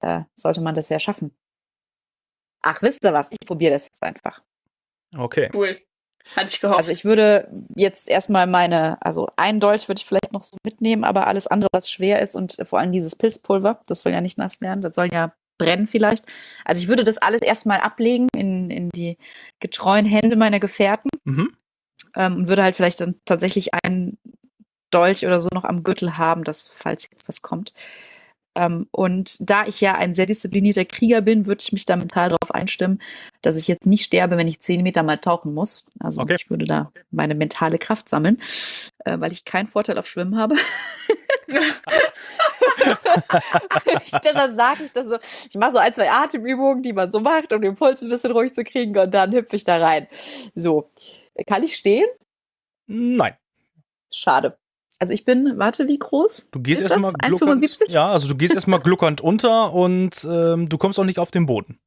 äh, sollte man das ja schaffen. Ach, wisst ihr was? Ich probiere das jetzt einfach. Okay. Cool. Hatte ich gehofft. Also ich würde jetzt erstmal meine, also ein Dolch würde ich vielleicht noch so mitnehmen, aber alles andere, was schwer ist und vor allem dieses Pilzpulver, das soll ja nicht nass werden, das soll ja brennen vielleicht. Also ich würde das alles erstmal ablegen in, in die getreuen Hände meiner Gefährten Mhm. ähm, und würde halt vielleicht dann tatsächlich einen Dolch oder so noch am Gürtel haben, dass falls jetzt was kommt. Ähm, und da ich ja ein sehr disziplinierter Krieger bin, würde ich mich da mental darauf einstimmen, dass ich jetzt nicht sterbe, wenn ich zehn Meter mal tauchen muss. Also Okay. ich würde da meine mentale Kraft sammeln, äh, weil ich keinen Vorteil auf Schwimmen habe. <laughs> ich, deshalb sage ich das so. Ich mache so ein, zwei Atemübungen, die man so macht, um den Puls ein bisschen ruhig zu kriegen und dann hüpfe ich da rein. So. Kann ich stehen? Nein. Schade. Also ich bin, warte, wie groß? Du gehst erstmal das gluckernd. 1,75? Ja, also du gehst erstmal gluckernd unter und ähm, du kommst auch nicht auf den Boden.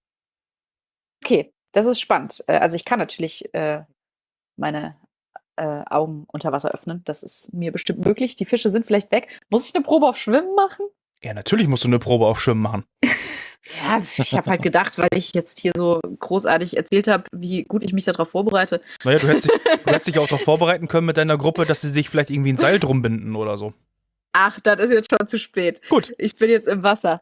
Okay, das ist spannend. Äh, Also ich kann natürlich äh, meine äh, Augen unter Wasser öffnen. Das ist mir bestimmt möglich. Die Fische sind vielleicht weg. Muss ich eine Probe auf Schwimmen machen? Ja, natürlich musst du eine Probe auf Schwimmen machen. <laughs> Ja, ich habe halt gedacht, weil ich jetzt hier so großartig erzählt habe, wie gut ich mich darauf vorbereite. Naja, du hättest, dich, <laughs> du hättest dich auch darauf vorbereiten können mit deiner Gruppe, dass sie sich vielleicht irgendwie ein Seil drum binden oder so. Ach, das ist jetzt schon zu spät. Gut. Ich bin jetzt im Wasser.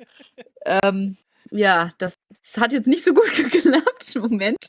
ähm, ja, das, das hat jetzt nicht so gut <laughs> geklappt. Moment.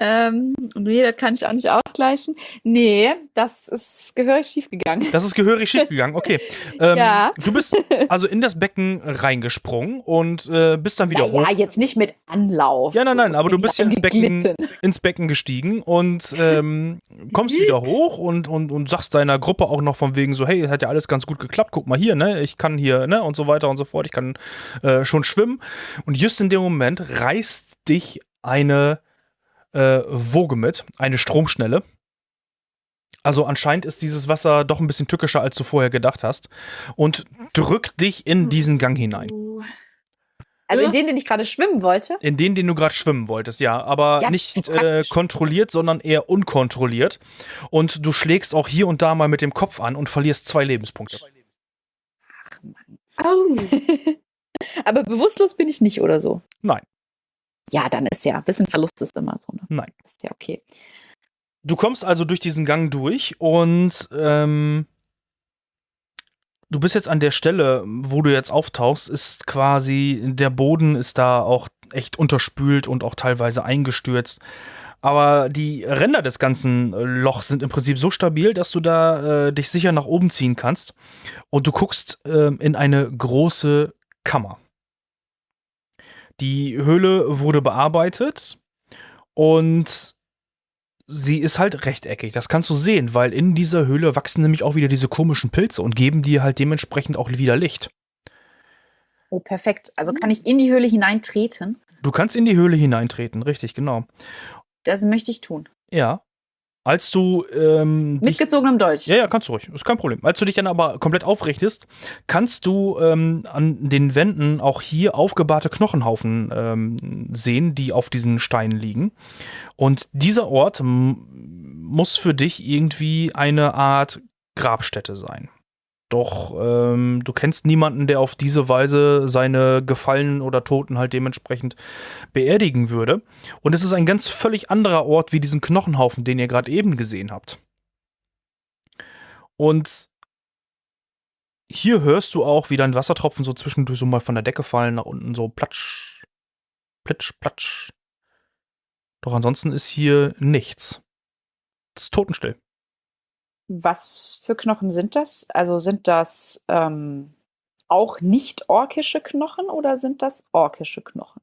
Ähm, nee, das kann ich auch nicht ausgleichen. Nee, das ist gehörig schief gegangen. Das ist gehörig <laughs> schief gegangen, okay. Ähm, Ja. Du bist also in das Becken reingesprungen und äh, bist dann wieder hoch. Ja, jetzt nicht mit Anlauf. Ja, nein, nein, aber du bist ja ins Becken, ins Becken gestiegen und ähm, kommst wieder hoch und, und, und sagst deiner Gruppe auch noch von wegen so, hey, hat ja alles ganz gut geklappt, guck mal hier, ne, ich kann hier, ne, und so weiter und so fort, ich kann äh, schon schwimmen. Und just in dem Moment reißt dich eine äh, Woge mit, eine Stromschnelle. Also anscheinend ist dieses Wasser doch ein bisschen tückischer, als du vorher gedacht hast und drückt dich in diesen Gang hinein. Also in den, den ich gerade schwimmen wollte. In den, den du gerade schwimmen wolltest, ja. Aber Ja, nicht äh, kontrolliert, sondern eher unkontrolliert. Und du schlägst auch hier und da mal mit dem Kopf an und verlierst zwei Lebenspunkte. Au. <laughs> Aber bewusstlos bin ich nicht oder so. Nein. Ja, dann ist ja, ein bisschen Verlust ist immer so. Ne? Nein. Ist ja okay. Du kommst also durch diesen Gang durch und ähm, du bist jetzt an der Stelle, wo du jetzt auftauchst, ist quasi, der Boden ist da auch echt unterspült und auch teilweise eingestürzt. Aber die Ränder des ganzen äh, Lochs sind im Prinzip so stabil, dass du da äh, dich sicher nach oben ziehen kannst. Und du guckst ähm, in eine große Kammer. Die Höhle wurde bearbeitet und sie ist halt rechteckig. Das kannst du sehen, weil in dieser Höhle wachsen nämlich auch wieder diese komischen Pilze und geben dir halt dementsprechend auch wieder Licht. Oh, perfekt. Also kann ich in die Höhle hineintreten? Du kannst in die Höhle hineintreten, richtig, genau. Das möchte ich tun. Ja. Als du ähm, Mit gezogenem Dolch. Ja, ja, kannst du ruhig. Ist kein Problem. Als du dich dann aber komplett aufrichtest, kannst du ähm, an den Wänden auch hier aufgebahrte Knochenhaufen ähm, sehen, die auf diesen Steinen liegen. Und dieser Ort muss für dich irgendwie eine Art Grabstätte sein. Doch ähm, du kennst niemanden, der auf diese Weise seine Gefallenen oder Toten halt dementsprechend beerdigen würde. Und es ist ein ganz völlig anderer Ort wie diesen Knochenhaufen, den ihr gerade eben gesehen habt. Und hier hörst du auch, wie dein Wassertropfen so zwischendurch so mal von der Decke fallen, nach unten so platsch, plitsch, platsch. Doch ansonsten ist hier nichts. Es ist totenstill. Was für Knochen sind das? Also sind das ähm, auch nicht orkische Knochen oder sind das orkische Knochen?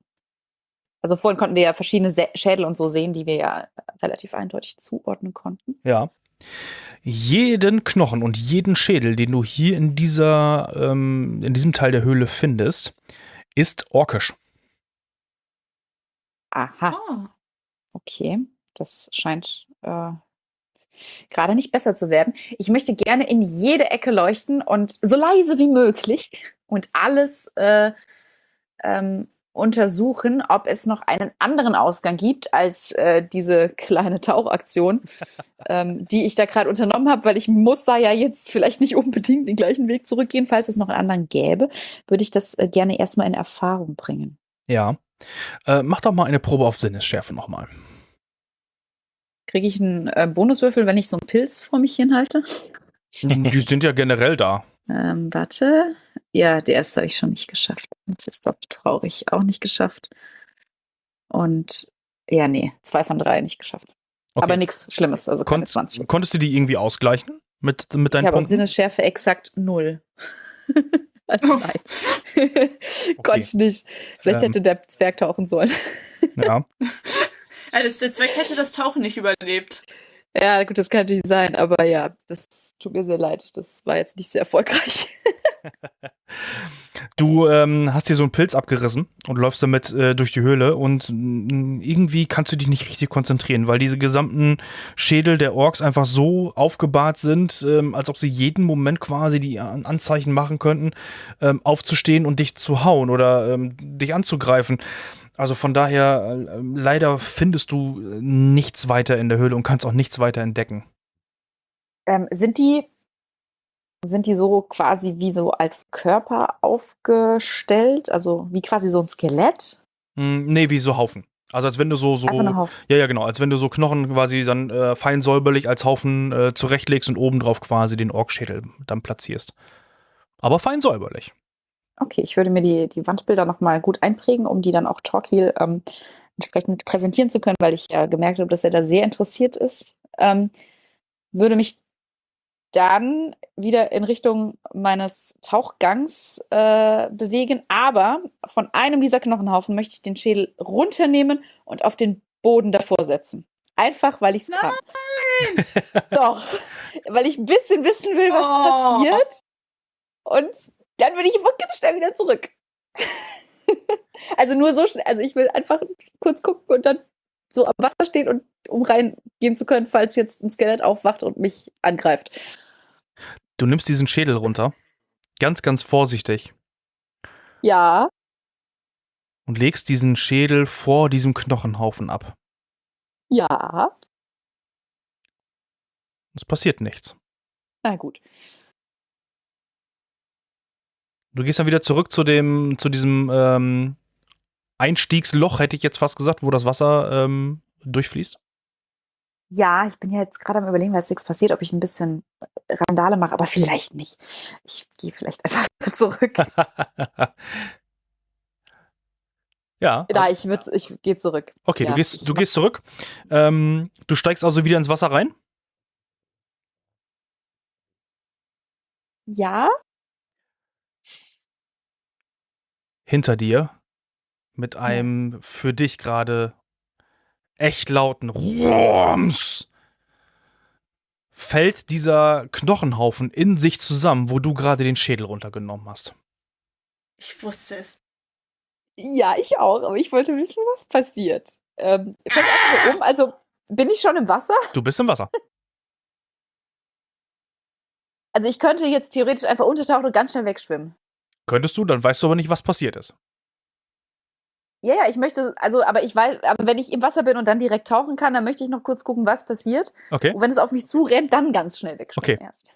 Also vorhin konnten wir ja verschiedene Sä Schädel und so sehen, die wir ja relativ eindeutig zuordnen konnten. Ja. Jeden Knochen und jeden Schädel, den du hier in dieser, ähm, in diesem Teil der Höhle findest, ist orkisch. Aha, Ah. okay. Das scheint äh, gerade nicht besser zu werden. Ich möchte gerne in jede Ecke leuchten und so leise wie möglich und alles äh, ähm, untersuchen, ob es noch einen anderen Ausgang gibt als äh, diese kleine Tauchaktion, <laughs> ähm, die ich da gerade unternommen habe, weil ich muss da ja jetzt vielleicht nicht unbedingt den gleichen Weg zurückgehen. Falls es noch einen anderen gäbe, würde ich das äh, gerne erstmal in Erfahrung bringen. Ja. Äh, mach doch mal eine Probe auf Sinnesschärfe nochmal. Kriege ich einen äh, Bonuswürfel, wenn ich so einen Pilz vor mich hinhalte? Die sind ja generell da. Ähm, warte. Ja, der erste habe ich schon nicht geschafft. Das ist doch traurig. Auch nicht geschafft. Und ja, nee, zwei von drei nicht geschafft. Okay. Aber nichts Schlimmes. Also keine Kon 20. konntest du die irgendwie ausgleichen mit, mit ich deinen habe auf Punkten? Sinnesschärfe exakt null. <laughs> also nein. Konnte <laughs> ich nicht. Vielleicht Ähm. hätte der Zwerg tauchen sollen. Ja. <laughs> Also der Zweck hätte das Tauchen nicht überlebt. ja, gut, das kann natürlich sein. Aber ja, das tut mir sehr leid. Das war jetzt nicht sehr erfolgreich. <laughs> Du ähm, hast hier so einen Pilz abgerissen und läufst damit äh, durch die Höhle und irgendwie kannst du dich nicht richtig konzentrieren, weil diese gesamten Schädel der Orks einfach so aufgebahrt sind, ähm, als ob sie jeden Moment quasi die An Anzeichen machen könnten, ähm, aufzustehen und dich zu hauen oder ähm, dich anzugreifen. Also von daher, äh, leider findest du äh, nichts weiter in der Höhle und kannst auch nichts weiter entdecken. Ähm, sind die sind die so quasi wie so als Körper aufgestellt? Also wie quasi so ein Skelett? Hm, nee, wie so Haufen. Also als wenn du so, so ja, ja, genau, als wenn du so Knochen quasi dann äh, fein säuberlich als Haufen äh, zurechtlegst und obendrauf quasi den Orkschädel dann platzierst. Aber fein säuberlich. Okay, ich würde mir die, die Wandbilder nochmal gut einprägen, um die dann auch Torquil ähm, entsprechend präsentieren zu können, weil ich ja gemerkt habe, dass er da sehr interessiert ist. Ähm, würde mich dann wieder in Richtung meines Tauchgangs äh, bewegen, aber von einem dieser Knochenhaufen möchte ich den Schädel runternehmen und auf den Boden davor setzen. Einfach, weil ich es kann. <laughs> Doch, weil ich ein bisschen wissen will, was Oh. passiert. Und dann bin ich immer ganz schnell wieder zurück. <laughs> also nur so schnell, also ich will einfach kurz gucken und dann so am Wasser stehen und um reingehen zu können, falls jetzt ein Skelett aufwacht und mich angreift. Du nimmst diesen Schädel runter, ganz, ganz vorsichtig, Ja, und legst diesen Schädel vor diesem Knochenhaufen ab. ja, Es passiert nichts. na gut. Du gehst dann wieder zurück zu dem, zu diesem ähm, Einstiegsloch, hätte ich jetzt fast gesagt, wo das Wasser ähm, durchfließt. Ja, ich bin ja jetzt gerade am überlegen, was nichts passiert, ob ich ein bisschen Randale mache, aber vielleicht nicht. Ich gehe vielleicht einfach <laughs> wieder zurück. <laughs> ja. Na, ich, würd- ich gehe zurück. Okay, Ja, du, gehst, du gehst zurück. Ähm, du steigst also wieder ins Wasser rein. Ja, Hinter dir mit einem für dich gerade echt lauten Rums fällt dieser Knochenhaufen in sich zusammen, wo du gerade den Schädel runtergenommen hast. Ich wusste es. ja, ich auch, aber ich wollte wissen, was passiert. Ähm, fällt einfach nur um, also bin ich schon im Wasser? Du bist im Wasser. Also ich könnte jetzt theoretisch einfach untertauchen und ganz schnell wegschwimmen. Könntest du, dann weißt du aber nicht, was passiert ist. Ja, ja, ich möchte, also, aber ich weiß, aber wenn ich im Wasser bin und dann direkt tauchen kann, dann möchte ich noch kurz gucken, was passiert. Okay. Und wenn es auf mich zurennt, dann ganz schnell wegschwimmen Okay. erst.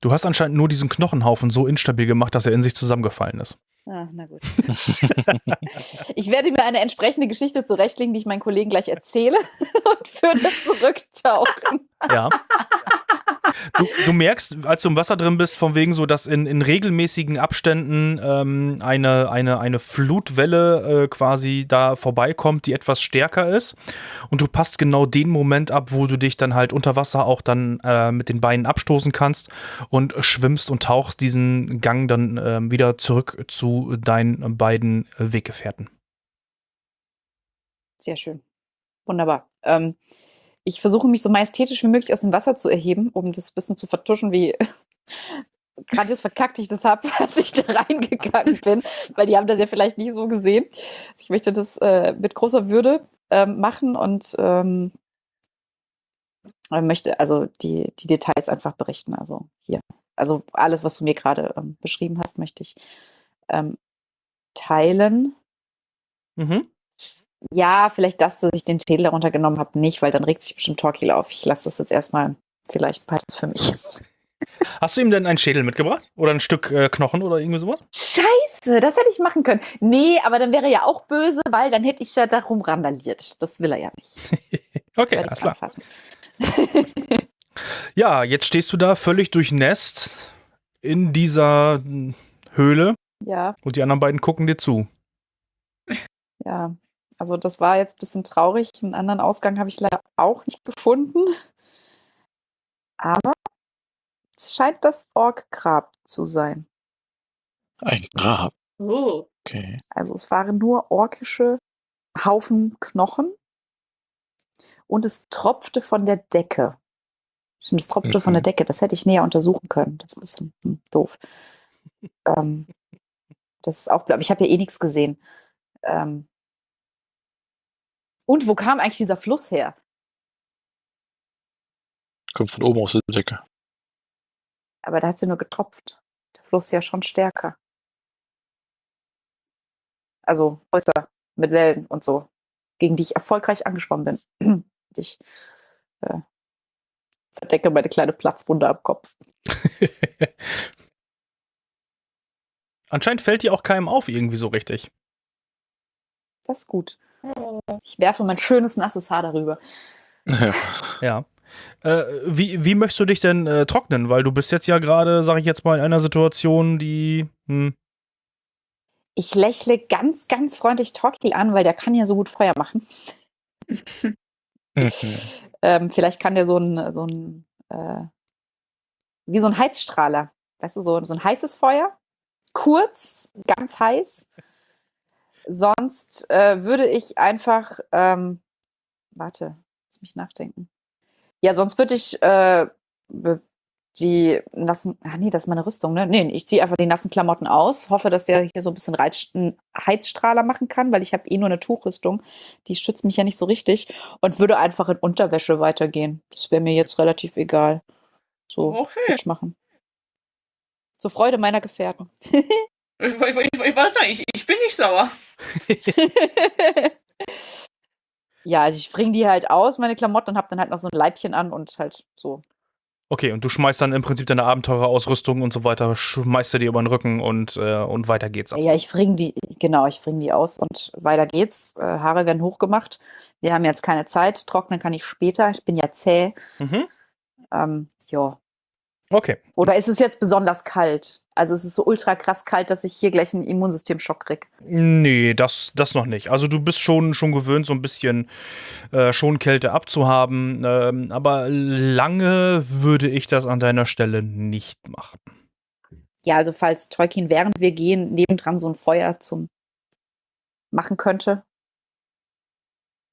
Du hast anscheinend nur diesen Knochenhaufen so instabil gemacht, dass er in sich zusammengefallen ist. Ah, na gut. <laughs> ich werde mir eine entsprechende Geschichte zurechtlegen, die ich meinen Kollegen gleich erzähle <laughs> und würde <laughs> zurücktauchen. Ja. Du, du merkst, als du im Wasser drin bist, von wegen so, dass in, in regelmäßigen Abständen ähm, eine, eine, eine Flutwelle äh, quasi da vorbeikommt, die etwas stärker ist. Und du passt genau den Moment ab, wo du dich dann halt unter Wasser auch dann äh, mit den Beinen abstoßen kannst und schwimmst und tauchst diesen Gang dann ähm, wieder zurück zu deinen beiden äh, Weggefährten. Sehr schön. Wunderbar. Ähm, ich versuche mich so majestätisch wie möglich aus dem Wasser zu erheben, um das ein bisschen zu vertuschen, wie <laughs> grandios verkackt ich das habe, <laughs> als ich da reingegangen <laughs> bin, weil die haben das ja vielleicht nicht so gesehen. Ich möchte das äh, mit großer Würde ähm, machen und ähm, äh, möchte also die, die Details einfach berichten. Also hier, also alles, was du mir gerade ähm, beschrieben hast, möchte ich ähm, teilen. Mhm. Ja, vielleicht das, dass ich den Schädel darunter genommen habe, nicht, weil dann regt sich bestimmt Torquil auf. Ich lasse das jetzt erstmal vielleicht beides für mich. <laughs> Hast du ihm denn einen Schädel mitgebracht? Oder ein Stück äh, Knochen oder irgendwie sowas? Scheiße, das hätte ich machen können. Nee, aber dann wäre er ja auch böse, weil dann hätte ich ja darum randaliert. Das will er ja nicht. <laughs> Okay, alles klar. <laughs> Ja, jetzt stehst du da völlig durchnässt in dieser Höhle Ja, und die anderen beiden gucken dir zu. ja. Also das war jetzt ein bisschen traurig. Einen anderen Ausgang habe ich leider auch nicht gefunden. Aber es scheint das Orkgrab zu sein. Ein Grab. Oh. Okay. Also es waren nur orkische Haufen Knochen und es tropfte von der Decke. Stimmt, es tropfte von Mhm. der Decke. Das hätte ich näher untersuchen können. Das ist ein bisschen hm, doof. <laughs> ähm, das ist auch, glaube ich, habe ja eh nichts gesehen. Ähm, und wo kam eigentlich dieser Fluss her? Kommt von oben aus der Decke. Aber da hat sie nur getropft. Der Fluss ist ja schon stärker. Also Häuser mit Wellen und so, gegen die ich erfolgreich angeschwommen bin. <clears throat> ich, äh, Verdecke meine kleine Platzwunde am Kopf. <laughs> Anscheinend fällt dir auch keinem auf irgendwie so richtig. Das ist gut. Ich werfe mein schönes, nasses Haar darüber. Ja. <laughs> Ja. Äh, wie, wie möchtest du dich denn äh, trocknen? Weil du bist jetzt ja gerade, sag ich jetzt mal, in einer Situation, die. Hm, Ich lächle ganz, ganz freundlich Torquil an, weil der kann ja so gut Feuer machen. Mhm. <laughs> Ähm, vielleicht kann der so ein, so ein äh, wie so ein Heizstrahler. Weißt du, so, so ein heißes Feuer. Kurz, ganz heiß. Sonst äh, würde ich einfach, ähm, warte, lass mich nachdenken. Ja, sonst würde ich äh, die nassen, ah nee, das ist meine Rüstung, ne? Nee, ich ziehe einfach die nassen Klamotten aus, hoffe, dass der hier so ein bisschen Reiz, Heizstrahler machen kann, weil ich habe eh nur eine Tuchrüstung, die schützt mich ja nicht so richtig und würde einfach in Unterwäsche weitergehen. Das wäre mir jetzt relativ egal. So, Okay. Machen. Zur Freude meiner Gefährten. <laughs> Ich, ich, ich, ich weiß nicht, ich, ich bin nicht sauer. <laughs> ja, also ich bringe die halt aus, meine Klamotten, und habe dann halt noch so ein Leibchen an und halt so. Okay, und du schmeißt dann im Prinzip deine Abenteurerausrüstung und so weiter, schmeißt du dir über den Rücken und, äh, und weiter geht's. Ja, ich bringe die, genau, ich bringe die aus und weiter geht's. Äh, Haare werden hochgemacht. Wir haben jetzt keine Zeit. Trocknen kann ich später. Ich bin ja zäh. Mhm. Ähm, ja. Okay. Oder ist es jetzt besonders kalt? Also es ist so ultra krass kalt, dass ich hier gleich einen Immunsystemschock krieg. Nee, das, das noch nicht. Also du bist schon, schon gewöhnt, so ein bisschen äh, Schonkälte abzuhaben. Ähm, aber lange würde ich das an deiner Stelle nicht machen. Ja, also falls Tolkien, während wir gehen, nebendran so ein Feuer zum machen könnte.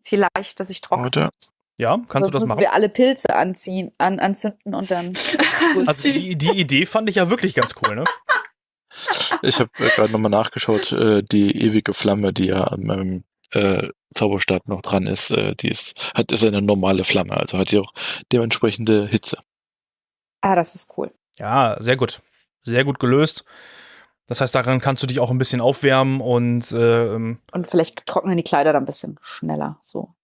Vielleicht, dass ich trockne. Oder? Ja, kannst Sonst du das machen? wir alle Pilze anziehen, an, anzünden und dann. <laughs> Also die, die Idee fand ich ja wirklich ganz cool, ne? Ich habe äh, gerade nochmal nachgeschaut, äh, die ewige Flamme, die ja an meinem äh, Zauberstab noch dran ist, äh, die ist, hat, ist eine normale Flamme, also hat die auch dementsprechende Hitze. ah, das ist cool. Ja, sehr gut. Sehr gut gelöst. Das heißt, daran kannst du dich auch ein bisschen aufwärmen und ähm, Und vielleicht trocknen die Kleider dann ein bisschen schneller. So.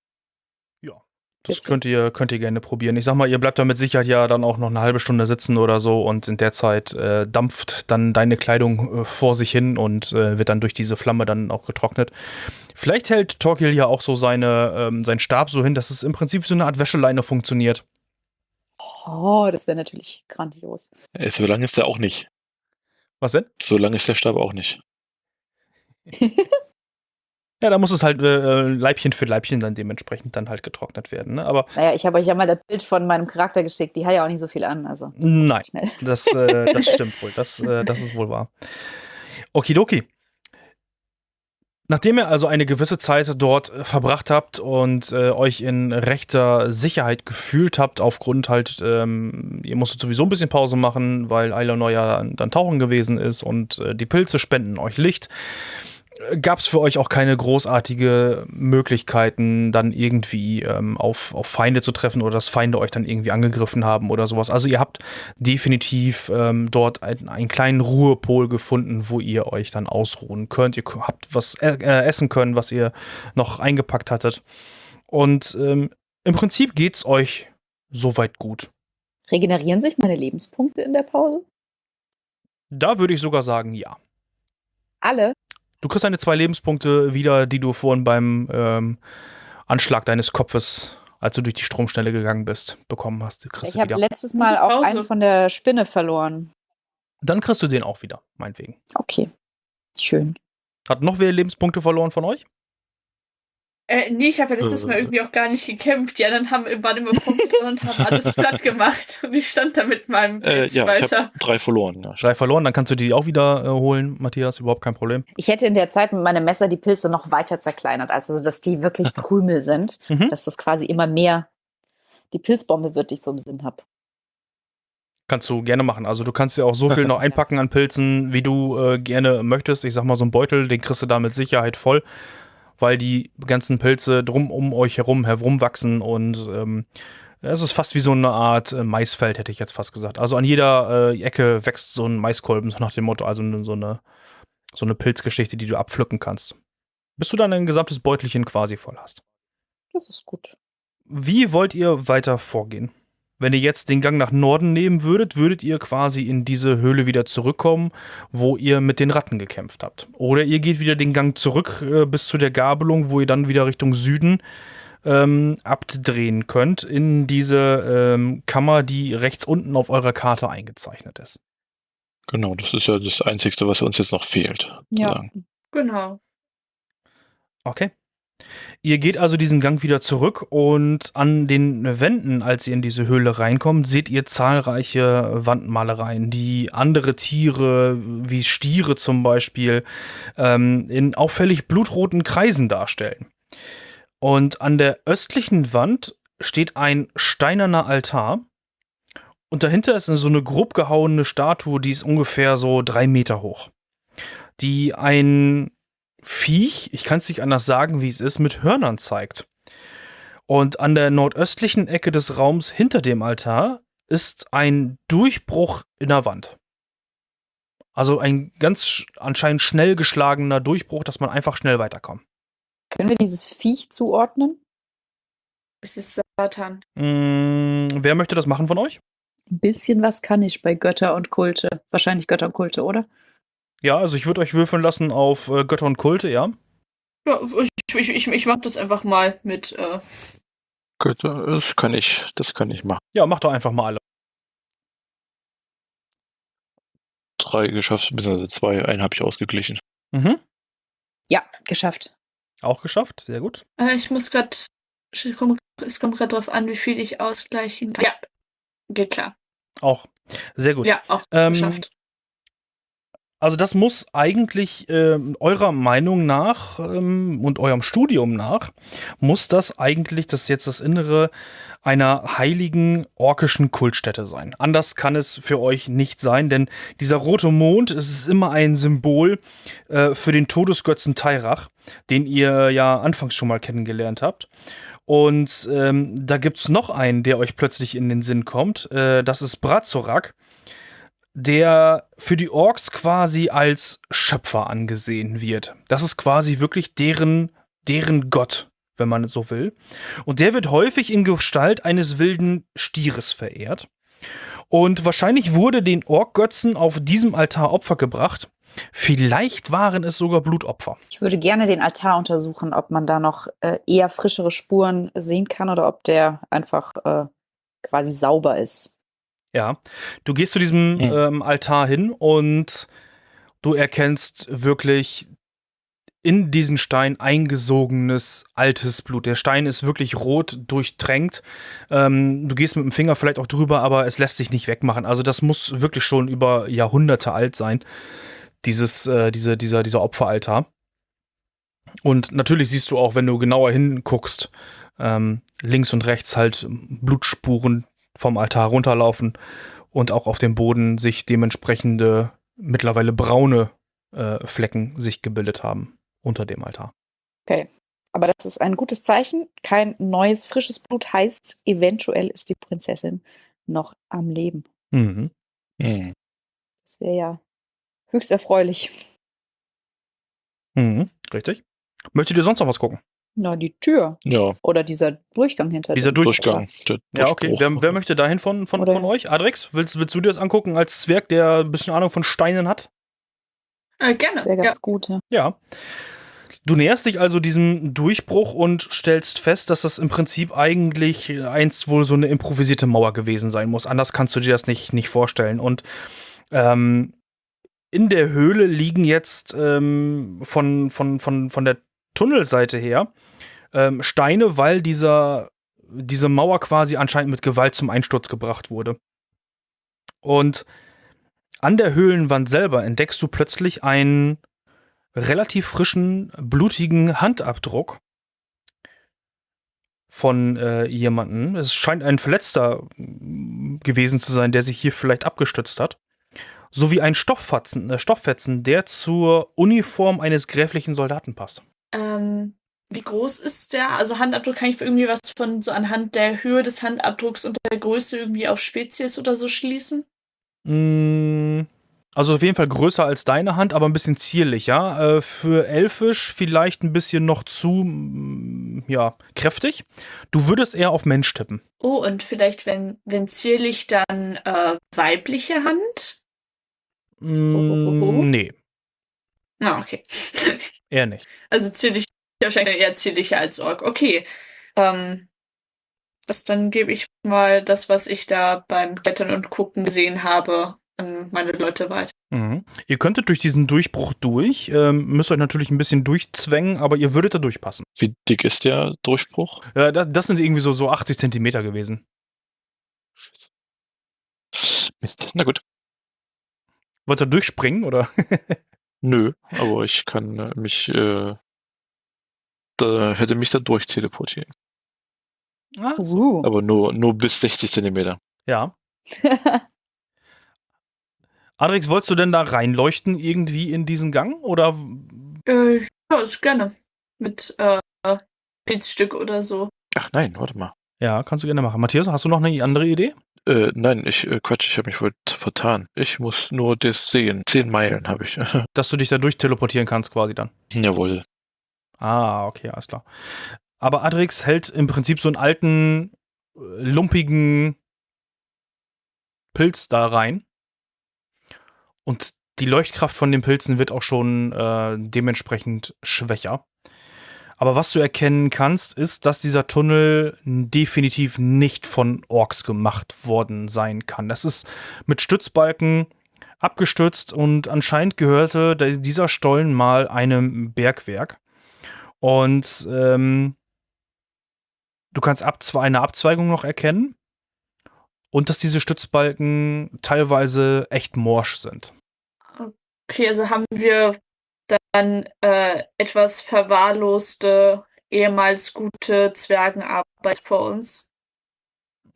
Das könnt ihr, könnt ihr gerne probieren. Ich sag mal, ihr bleibt da mit Sicherheit ja dann auch noch eine halbe Stunde sitzen oder so und in der Zeit äh, dampft dann deine Kleidung äh, vor sich hin und äh, wird dann durch diese Flamme dann auch getrocknet. Vielleicht hält Torquil ja auch so seine, ähm, seinen Stab so hin, dass es im Prinzip so eine Art Wäscheleine funktioniert. Oh, das wäre natürlich grandios. Äh, so lange ist der auch nicht. Was denn? So lange ist der Stab auch nicht. <laughs> Ja, da muss es halt äh, Leibchen für Leibchen dann dementsprechend dann halt getrocknet werden. Ne? Aber Naja, ich habe euch ja mal das Bild von meinem Charakter geschickt. Die hat ja auch nicht so viel an. Also nein. <laughs> Das, äh, das stimmt wohl. Das, äh, das ist wohl wahr. Okidoki. Nachdem ihr also eine gewisse Zeit dort äh, verbracht habt und äh, euch in rechter Sicherheit gefühlt habt, aufgrund halt, ähm, ihr musstet sowieso ein bisschen Pause machen, weil Eilonor ja dann tauchen gewesen ist und äh, die Pilze spenden euch Licht, gab es für euch auch keine großartige Möglichkeiten, dann irgendwie ähm, auf, auf Feinde zu treffen oder dass Feinde euch dann irgendwie angegriffen haben oder sowas. Also ihr habt definitiv ähm, dort ein, einen kleinen Ruhepol gefunden, wo ihr euch dann ausruhen könnt. Ihr habt was äh, äh, essen können, was ihr noch eingepackt hattet. Und ähm, im Prinzip geht's euch soweit gut. Regenerieren sich meine Lebenspunkte in der Pause? Da würde ich sogar sagen, ja. Alle? Du kriegst deine zwei Lebenspunkte wieder, die du vorhin beim ähm, Anschlag deines Kopfes, als du durch die Stromschnelle gegangen bist, bekommen hast. Ich habe letztes Mal auch Pause. einen von der Spinne verloren. Dann kriegst du den auch wieder, meinetwegen. Okay. Schön. Hat noch wer Lebenspunkte verloren von euch? Äh, nee, ich habe ja letztes Mal Äh. irgendwie auch gar nicht gekämpft. Die anderen haben, waren immer Punkte drin und haben alles <laughs> platt gemacht. Und ich stand da mit meinem Äh, Pilz ja, ich weiter. habe drei verloren. Ja, Drei verloren, dann kannst du die auch wieder äh, holen, Matthias, überhaupt kein Problem. Ich hätte in der Zeit mit meinem Messer die Pilze noch weiter zerkleinert, also dass die wirklich <laughs> Krümel sind, Mhm. dass das quasi immer mehr die Pilzbombe wird, die ich so im Sinn habe. Kannst du gerne machen. Also du kannst ja auch so viel noch <laughs> einpacken an Pilzen, wie du äh, gerne möchtest. Ich sag mal, so ein Beutel, den kriegst du da mit Sicherheit voll, weil die ganzen Pilze drum um euch herum herumwachsen und ähm, es ist fast wie so eine Art äh, Maisfeld, hätte ich jetzt fast gesagt. Also an jeder äh, Ecke wächst so ein Maiskolben, so nach dem Motto, also so eine, so eine Pilzgeschichte, die du abpflücken kannst. Bis du dann ein gesamtes Beutelchen quasi voll hast. Das ist gut. Wie wollt ihr weiter vorgehen? Wenn ihr jetzt den Gang nach Norden nehmen würdet, würdet ihr quasi in diese Höhle wieder zurückkommen, wo ihr mit den Ratten gekämpft habt. Oder ihr geht wieder den Gang zurück äh, bis zu der Gabelung, wo ihr dann wieder Richtung Süden ähm, abdrehen könnt in diese ähm, Kammer, die rechts unten auf eurer Karte eingezeichnet ist. Genau, das ist ja das Einzige, was uns jetzt noch fehlt. Ja. sozusagen. Genau. Okay. Ihr geht also diesen Gang wieder zurück und an den Wänden, als ihr in diese Höhle reinkommt, seht ihr zahlreiche Wandmalereien, die andere Tiere, wie Stiere zum Beispiel, ähm, in auffällig blutroten Kreisen darstellen. Und an der östlichen Wand steht ein steinerner Altar. Und dahinter ist so eine grob gehauene Statue, die ist ungefähr so drei Meter hoch. Die ein Viech, ich kann es nicht anders sagen, wie es ist, mit Hörnern zeigt. Und an der nordöstlichen Ecke des Raums hinter dem Altar ist ein Durchbruch in der Wand. Also ein ganz sch- anscheinend schnell geschlagener Durchbruch, dass man einfach schnell weiterkommt. Können wir dieses Viech zuordnen? Es ist Satan. Mm, wer möchte das machen von euch? Ein bisschen was kann ich bei Götter und Kulte. Wahrscheinlich Götter und Kulte, oder? Ja, also ich würde euch würfeln lassen auf äh, Götter und Kulte, ja. Ja, ich, ich, ich, ich mach das einfach mal mit. Äh, Gut, das kann ich, das kann ich machen. Ja, macht doch einfach mal alle. Drei geschafft, beziehungsweise zwei, einen habe ich ausgeglichen. Mhm. Ja, geschafft. Auch geschafft, sehr gut. äh, ich muss gerade. Es kommt gerade drauf an, wie viel ich ausgleichen kann. Ja, geht klar. Auch. Sehr gut. Ja, auch Ähm, geschafft. Also das muss eigentlich ähm, eurer Meinung nach ähm, und eurem Studium nach, muss das eigentlich das jetzt das Innere einer heiligen orkischen Kultstätte sein. Anders kann es für euch nicht sein, denn dieser rote Mond es ist immer ein Symbol äh, für den Todesgötzen Tairach, den ihr ja anfangs schon mal kennengelernt habt. Und ähm, da gibt's noch einen, der euch plötzlich in den Sinn kommt. Äh, das ist Brazorak der für die Orks quasi als Schöpfer angesehen wird. Das ist quasi wirklich deren, deren Gott, wenn man so will. Und der wird häufig in Gestalt eines wilden Stieres verehrt. Und wahrscheinlich wurde den Orkgötzen auf diesem Altar Opfer gebracht. Vielleicht waren es sogar Blutopfer. Ich würde gerne den Altar untersuchen, ob man da noch äh, eher frischere Spuren sehen kann oder ob der einfach äh, quasi sauber ist. Ja, du gehst zu diesem Mhm. ähm, Altar hin und du erkennst wirklich in diesen Stein eingesogenes altes Blut. Der Stein ist wirklich rot durchtränkt. Ähm, du gehst mit dem Finger vielleicht auch drüber, aber es lässt sich nicht wegmachen. Also das muss wirklich schon über Jahrhunderte alt sein, dieses, äh, diese, dieser, dieser Opferaltar. Und natürlich siehst du auch, wenn du genauer hinguckst, ähm, links und rechts halt Blutspuren vom Altar runterlaufen und auch auf dem Boden sich dementsprechende mittlerweile braune äh, Flecken sich gebildet haben unter dem Altar. Aber das ist ein gutes Zeichen. Kein neues, frisches Blut heißt, eventuell ist die Prinzessin noch am Leben. Mhm. Hm. Das wäre ja höchst erfreulich. Mhm. Richtig. Möchtet ihr sonst noch was gucken? Na, die Tür Ja, oder dieser Durchgang hinter Dieser dem Durchgang. Der Ja, okay. Wer, wer möchte dahin von, von, Oder- von euch? Adrex, willst, willst du dir das angucken als Zwerg, der ein bisschen Ahnung von Steinen hat? Äh, gerne. Wäre Ja. ganz gut. Ja. Ja. Du näherst dich also diesem Durchbruch und stellst fest, dass das im Prinzip eigentlich einst wohl so eine improvisierte Mauer gewesen sein muss. Anders kannst du dir das nicht, nicht vorstellen. Und ähm, in der Höhle liegen jetzt ähm, von, von, von, von der Tunnelseite her ähm, Steine, weil dieser, diese Mauer quasi anscheinend mit Gewalt zum Einsturz gebracht wurde. Und an der Höhlenwand selber entdeckst du plötzlich einen relativ frischen, blutigen Handabdruck von äh, jemandem. Es scheint ein Verletzter gewesen zu sein, der sich hier vielleicht abgestützt hat. Sowie ein Stofffetzen, äh, Stofffetzen, der zur Uniform eines gräflichen Soldaten passt. Ähm, wie groß ist der? Also Handabdruck kann ich irgendwie was von so anhand der Höhe des Handabdrucks und der Größe irgendwie auf Spezies oder so schließen? Mm, Also auf jeden Fall größer als deine Hand, aber ein bisschen zierlicher. Äh, für Elfisch vielleicht ein bisschen noch zu, mm, ja, kräftig. Du würdest eher auf Mensch tippen. Oh, und vielleicht, wenn, wenn zierlich, dann äh, weibliche Hand? Mm, nee, Ah, okay. <laughs> eher nicht. Also zierlich, wahrscheinlich eher zierlicher als Ork. Okay. Ähm, das, dann gebe ich mal das, was ich da beim Klettern und Gucken gesehen habe, an meine Leute weiter. Mhm. Ihr könntet durch diesen Durchbruch durch, ähm, müsst euch natürlich ein bisschen durchzwängen, aber ihr würdet da durchpassen. Wie dick ist der Durchbruch? Ja, das, das sind irgendwie so, so 80 Zentimeter gewesen. Mist. Na gut. Wollt ihr durchspringen oder? <laughs> Nö, aber ich kann äh, mich, äh, da hätte mich da durch teleportieren. Ah, Uh. Aber nur, nur bis 60 Zentimeter. ja. <laughs> Adrix, wolltest du denn da reinleuchten irgendwie in diesen Gang? Oder Äh, ja, ist gerne. Mit äh, Pilzstück oder so. Ach nein, warte mal. ja, kannst du gerne machen. Matthias, hast du noch eine andere Idee? Äh, nein, ich, äh, Quatsch, ich habe mich wohl vertan. Ich muss nur das sehen. Zehn Meilen habe ich. <laughs> Dass du dich da durch teleportieren kannst, quasi dann. Jawohl. Ah, okay, alles klar. Aber Adrix hält im Prinzip so einen alten, äh, lumpigen Pilz da rein. Und die Leuchtkraft von den Pilzen wird auch schon äh, dementsprechend schwächer. Aber was du erkennen kannst, ist, dass dieser Tunnel definitiv nicht von Orks gemacht worden sein kann. Das ist mit Stützbalken abgestützt und anscheinend gehörte dieser Stollen mal einem Bergwerk. Und ähm, du kannst abzwe eine Abzweigung noch erkennen. Und dass diese Stützbalken teilweise echt morsch sind. Okay, also haben wir dann äh, etwas verwahrloste, ehemals gute Zwergenarbeit vor uns.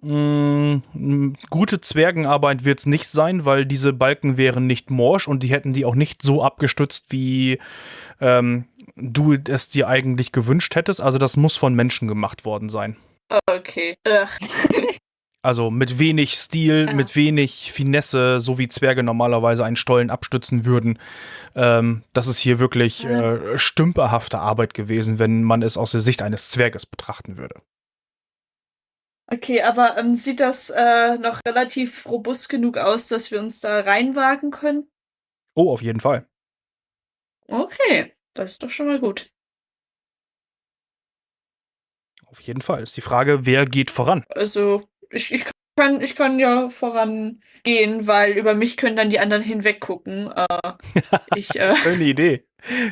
Mm, gute Zwergenarbeit wird es nicht sein, weil diese Balken wären nicht morsch und die hätten die auch nicht so abgestützt, wie ähm, du es dir eigentlich gewünscht hättest. Also das muss von Menschen gemacht worden sein. Okay. <laughs> Also mit wenig Stil, Ja. mit wenig Finesse, so wie Zwerge normalerweise einen Stollen abstützen würden. Ähm, das ist hier wirklich Ja. äh, stümperhafte Arbeit gewesen, wenn man es aus der Sicht eines Zwerges betrachten würde. Okay, aber ähm, sieht das äh, noch relativ robust genug aus, dass wir uns da reinwagen können? Oh, auf jeden Fall. Okay, das ist doch schon mal gut. Auf jeden Fall. Ist die Frage, wer geht voran? Also, ich, ich, kann, ich kann ja vorangehen, weil über mich können dann die anderen hinweggucken. Äh, <laughs> ich, äh, Schöne Idee.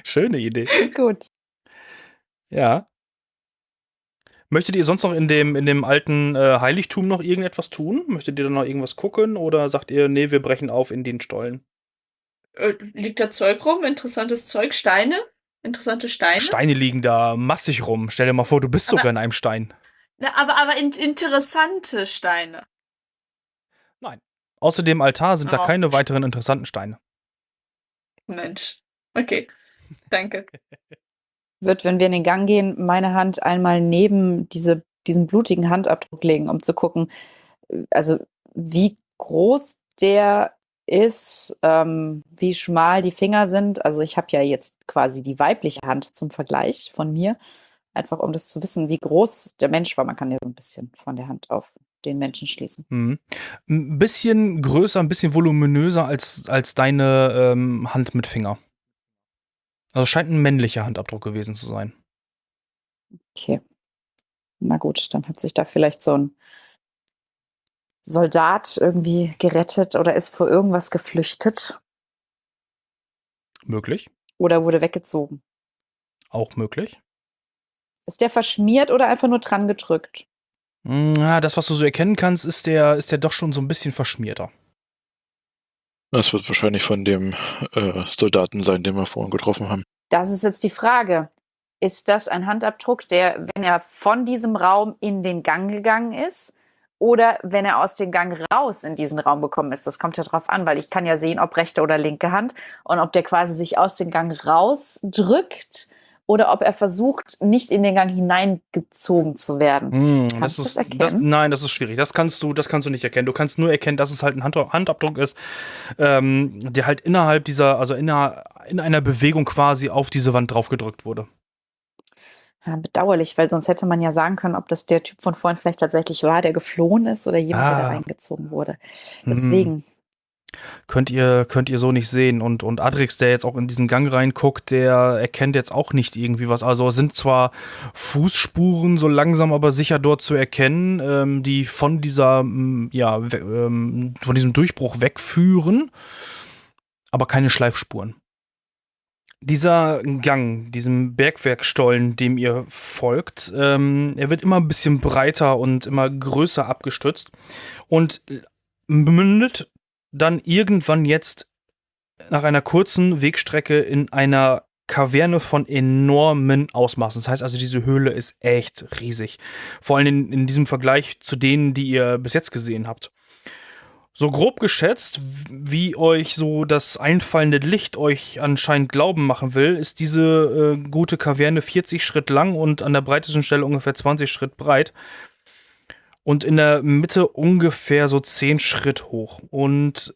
Schöne Idee. <laughs> Gut. Ja. Möchtet ihr sonst noch in dem, in dem alten äh, Heiligtum noch irgendetwas tun? Möchtet ihr da noch irgendwas gucken? Oder sagt ihr, nee, wir brechen auf in den Stollen? äh, liegt da Zeug rum? Interessantes Zeug? Steine? Interessante Steine? Steine liegen da massig rum. Stell dir mal vor, du bist sogar in einem Stein. Na, aber aber in, interessante Steine. Außer dem Altar sind da Oh. keine weiteren interessanten Steine. Mensch. Okay. Danke. <laughs> Wird, wenn wir in den Gang gehen, meine Hand einmal neben diese, diesen blutigen Handabdruck legen, um zu gucken, also wie groß der ist, ähm, wie schmal die Finger sind. Also ich habe ja jetzt quasi die weibliche Hand zum Vergleich von mir, einfach um das zu wissen, wie groß der Mensch war. Man kann ja so ein bisschen von der Hand auf den Menschen schließen. Mhm. Ein bisschen größer, ein bisschen voluminöser als, als deine ähm, Hand mit Finger. Also scheint ein männlicher Handabdruck gewesen zu sein. Okay. Na gut, dann hat sich da vielleicht so ein Soldat irgendwie gerettet oder ist vor irgendwas geflüchtet Möglich. oder wurde weggezogen. Auch möglich. Ist der verschmiert oder einfach nur dran gedrückt? Mm, Ja, das, was du so erkennen kannst, ist der, ist der doch schon so ein bisschen verschmierter. Das wird wahrscheinlich von dem äh, Soldaten sein, den wir vorhin getroffen haben. Das ist jetzt die Frage. Ist das ein Handabdruck, der, wenn er von diesem Raum in den Gang gegangen ist oder wenn er aus dem Gang raus in diesen Raum gekommen ist? Das kommt ja drauf an, weil ich kann ja sehen, ob rechte oder linke Hand und ob der quasi sich aus dem Gang rausdrückt oder ob er versucht, nicht in den Gang hineingezogen zu werden. Mm, Kannst das du ist, das das, erkennen? nein, das ist schwierig. Das kannst du, das kannst du nicht erkennen. Du kannst nur erkennen, dass es halt ein Hand, Handabdruck ist, ähm, der halt innerhalb dieser, also inner, in einer Bewegung quasi auf diese Wand draufgedrückt wurde. Ja, bedauerlich, weil sonst hätte man ja sagen können, ob das der Typ von vorhin vielleicht tatsächlich war, der geflohen ist oder jemand, der da Ah. reingezogen wurde. Hm. Deswegen. Könnt ihr, könnt ihr so nicht sehen. Und, und Adrix, der jetzt auch in diesen Gang reinguckt, der erkennt jetzt auch nicht irgendwie was. Also es sind zwar Fußspuren so langsam, aber sicher dort zu erkennen, ähm, die von dieser, ja, ähm, von diesem Durchbruch wegführen, aber keine Schleifspuren. Dieser Gang, diesem Bergwerkstollen, dem ihr folgt, ähm, er wird immer ein bisschen breiter und immer größer abgestützt und mündet dann irgendwann jetzt nach einer kurzen Wegstrecke in einer Kaverne von enormen Ausmaßen. Das heißt also, diese Höhle ist echt riesig. Vor allem in, in diesem Vergleich zu denen, die ihr bis jetzt gesehen habt. So grob geschätzt, wie euch so das einfallende Licht euch anscheinend glauben machen will, ist diese äh, gute Kaverne 40 Schritt lang und an der breitesten Stelle ungefähr 20 Schritt breit und in der Mitte ungefähr so 10 Schritt hoch. Und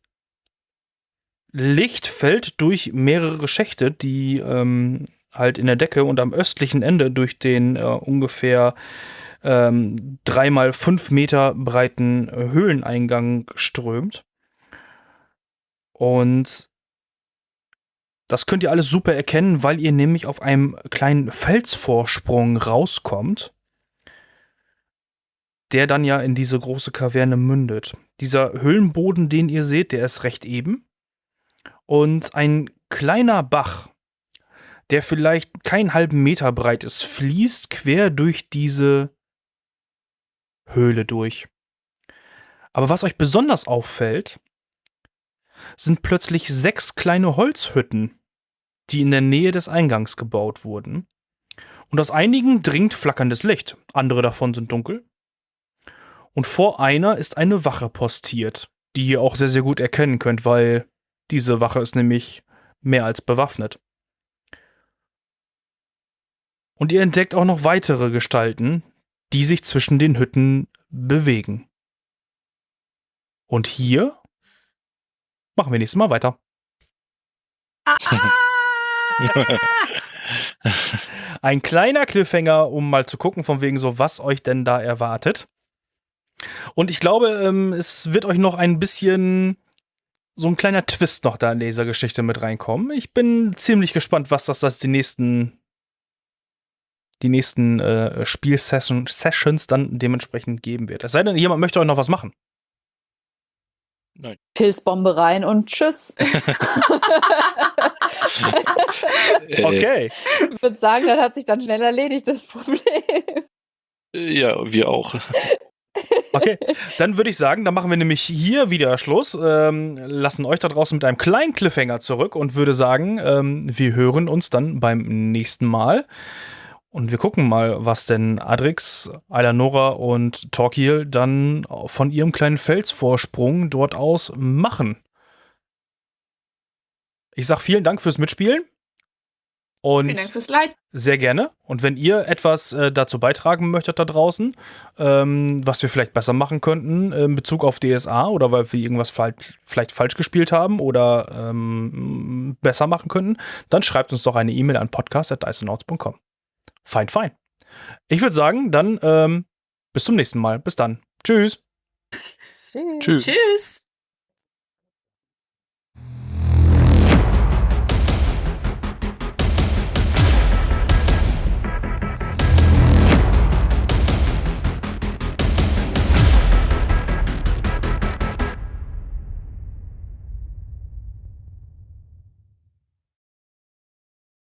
Licht fällt durch mehrere Schächte, die ähm, halt in der Decke und am östlichen Ende durch den äh, ungefähr ähm, dreimal fünf Meter breiten Höhleneingang strömt. Und das könnt ihr alles super erkennen, weil ihr nämlich auf einem kleinen Felsvorsprung rauskommt, der dann ja in diese große Kaverne mündet. Dieser Höhlenboden, den ihr seht, der ist recht eben. Und ein kleiner Bach, der vielleicht keinen halben Meter breit ist, fließt quer durch diese Höhle durch. Aber was euch besonders auffällt, sind plötzlich sechs kleine Holzhütten, die in der Nähe des Eingangs gebaut wurden. Und aus einigen dringt flackerndes Licht, andere davon sind dunkel. Und vor einer ist eine Wache postiert, die ihr auch sehr, sehr gut erkennen könnt, weil diese Wache ist nämlich mehr als bewaffnet. Und ihr entdeckt auch noch weitere Gestalten, die sich zwischen den Hütten bewegen. Und hier machen wir nächstes Mal weiter. <laughs> Ein kleiner Cliffhanger, um mal zu gucken, von wegen so, was euch denn da erwartet. Und ich glaube, ähm, es wird euch noch ein bisschen so ein kleiner Twist noch da in dieser Geschichte mit reinkommen. Ich bin ziemlich gespannt, was das, das die nächsten die nächsten äh, Spielsessions dann dementsprechend geben wird. Es sei denn, jemand möchte euch noch was machen. Pilzbombe rein und tschüss. <laughs> Okay. ich würde sagen, das hat sich dann schnell erledigt, das Problem. Ja, wir auch. Okay, dann würde ich sagen, dann machen wir nämlich hier wieder Schluss, ähm, lassen euch da draußen mit einem kleinen Cliffhanger zurück und würde sagen, ähm, wir hören uns dann beim nächsten Mal. Und wir gucken mal, was denn Adrix, Alanora und Torquil dann von ihrem kleinen Felsvorsprung dort aus machen. Ich sag vielen Dank fürs Mitspielen. Und Vielen Dank fürs Leid. sehr gerne. Und wenn ihr etwas äh, dazu beitragen möchtet da draußen, ähm, was wir vielleicht besser machen könnten äh, in Bezug auf DSA oder weil wir irgendwas vielleicht falsch gespielt haben oder ähm, besser machen könnten, dann schreibt uns doch eine E-Mail an podcast.dicenauts.com. Fein, fein. Ich würde sagen, dann ähm, bis zum nächsten Mal. Bis dann. Tschüss. Tschüss. Tschüss. Tschüss.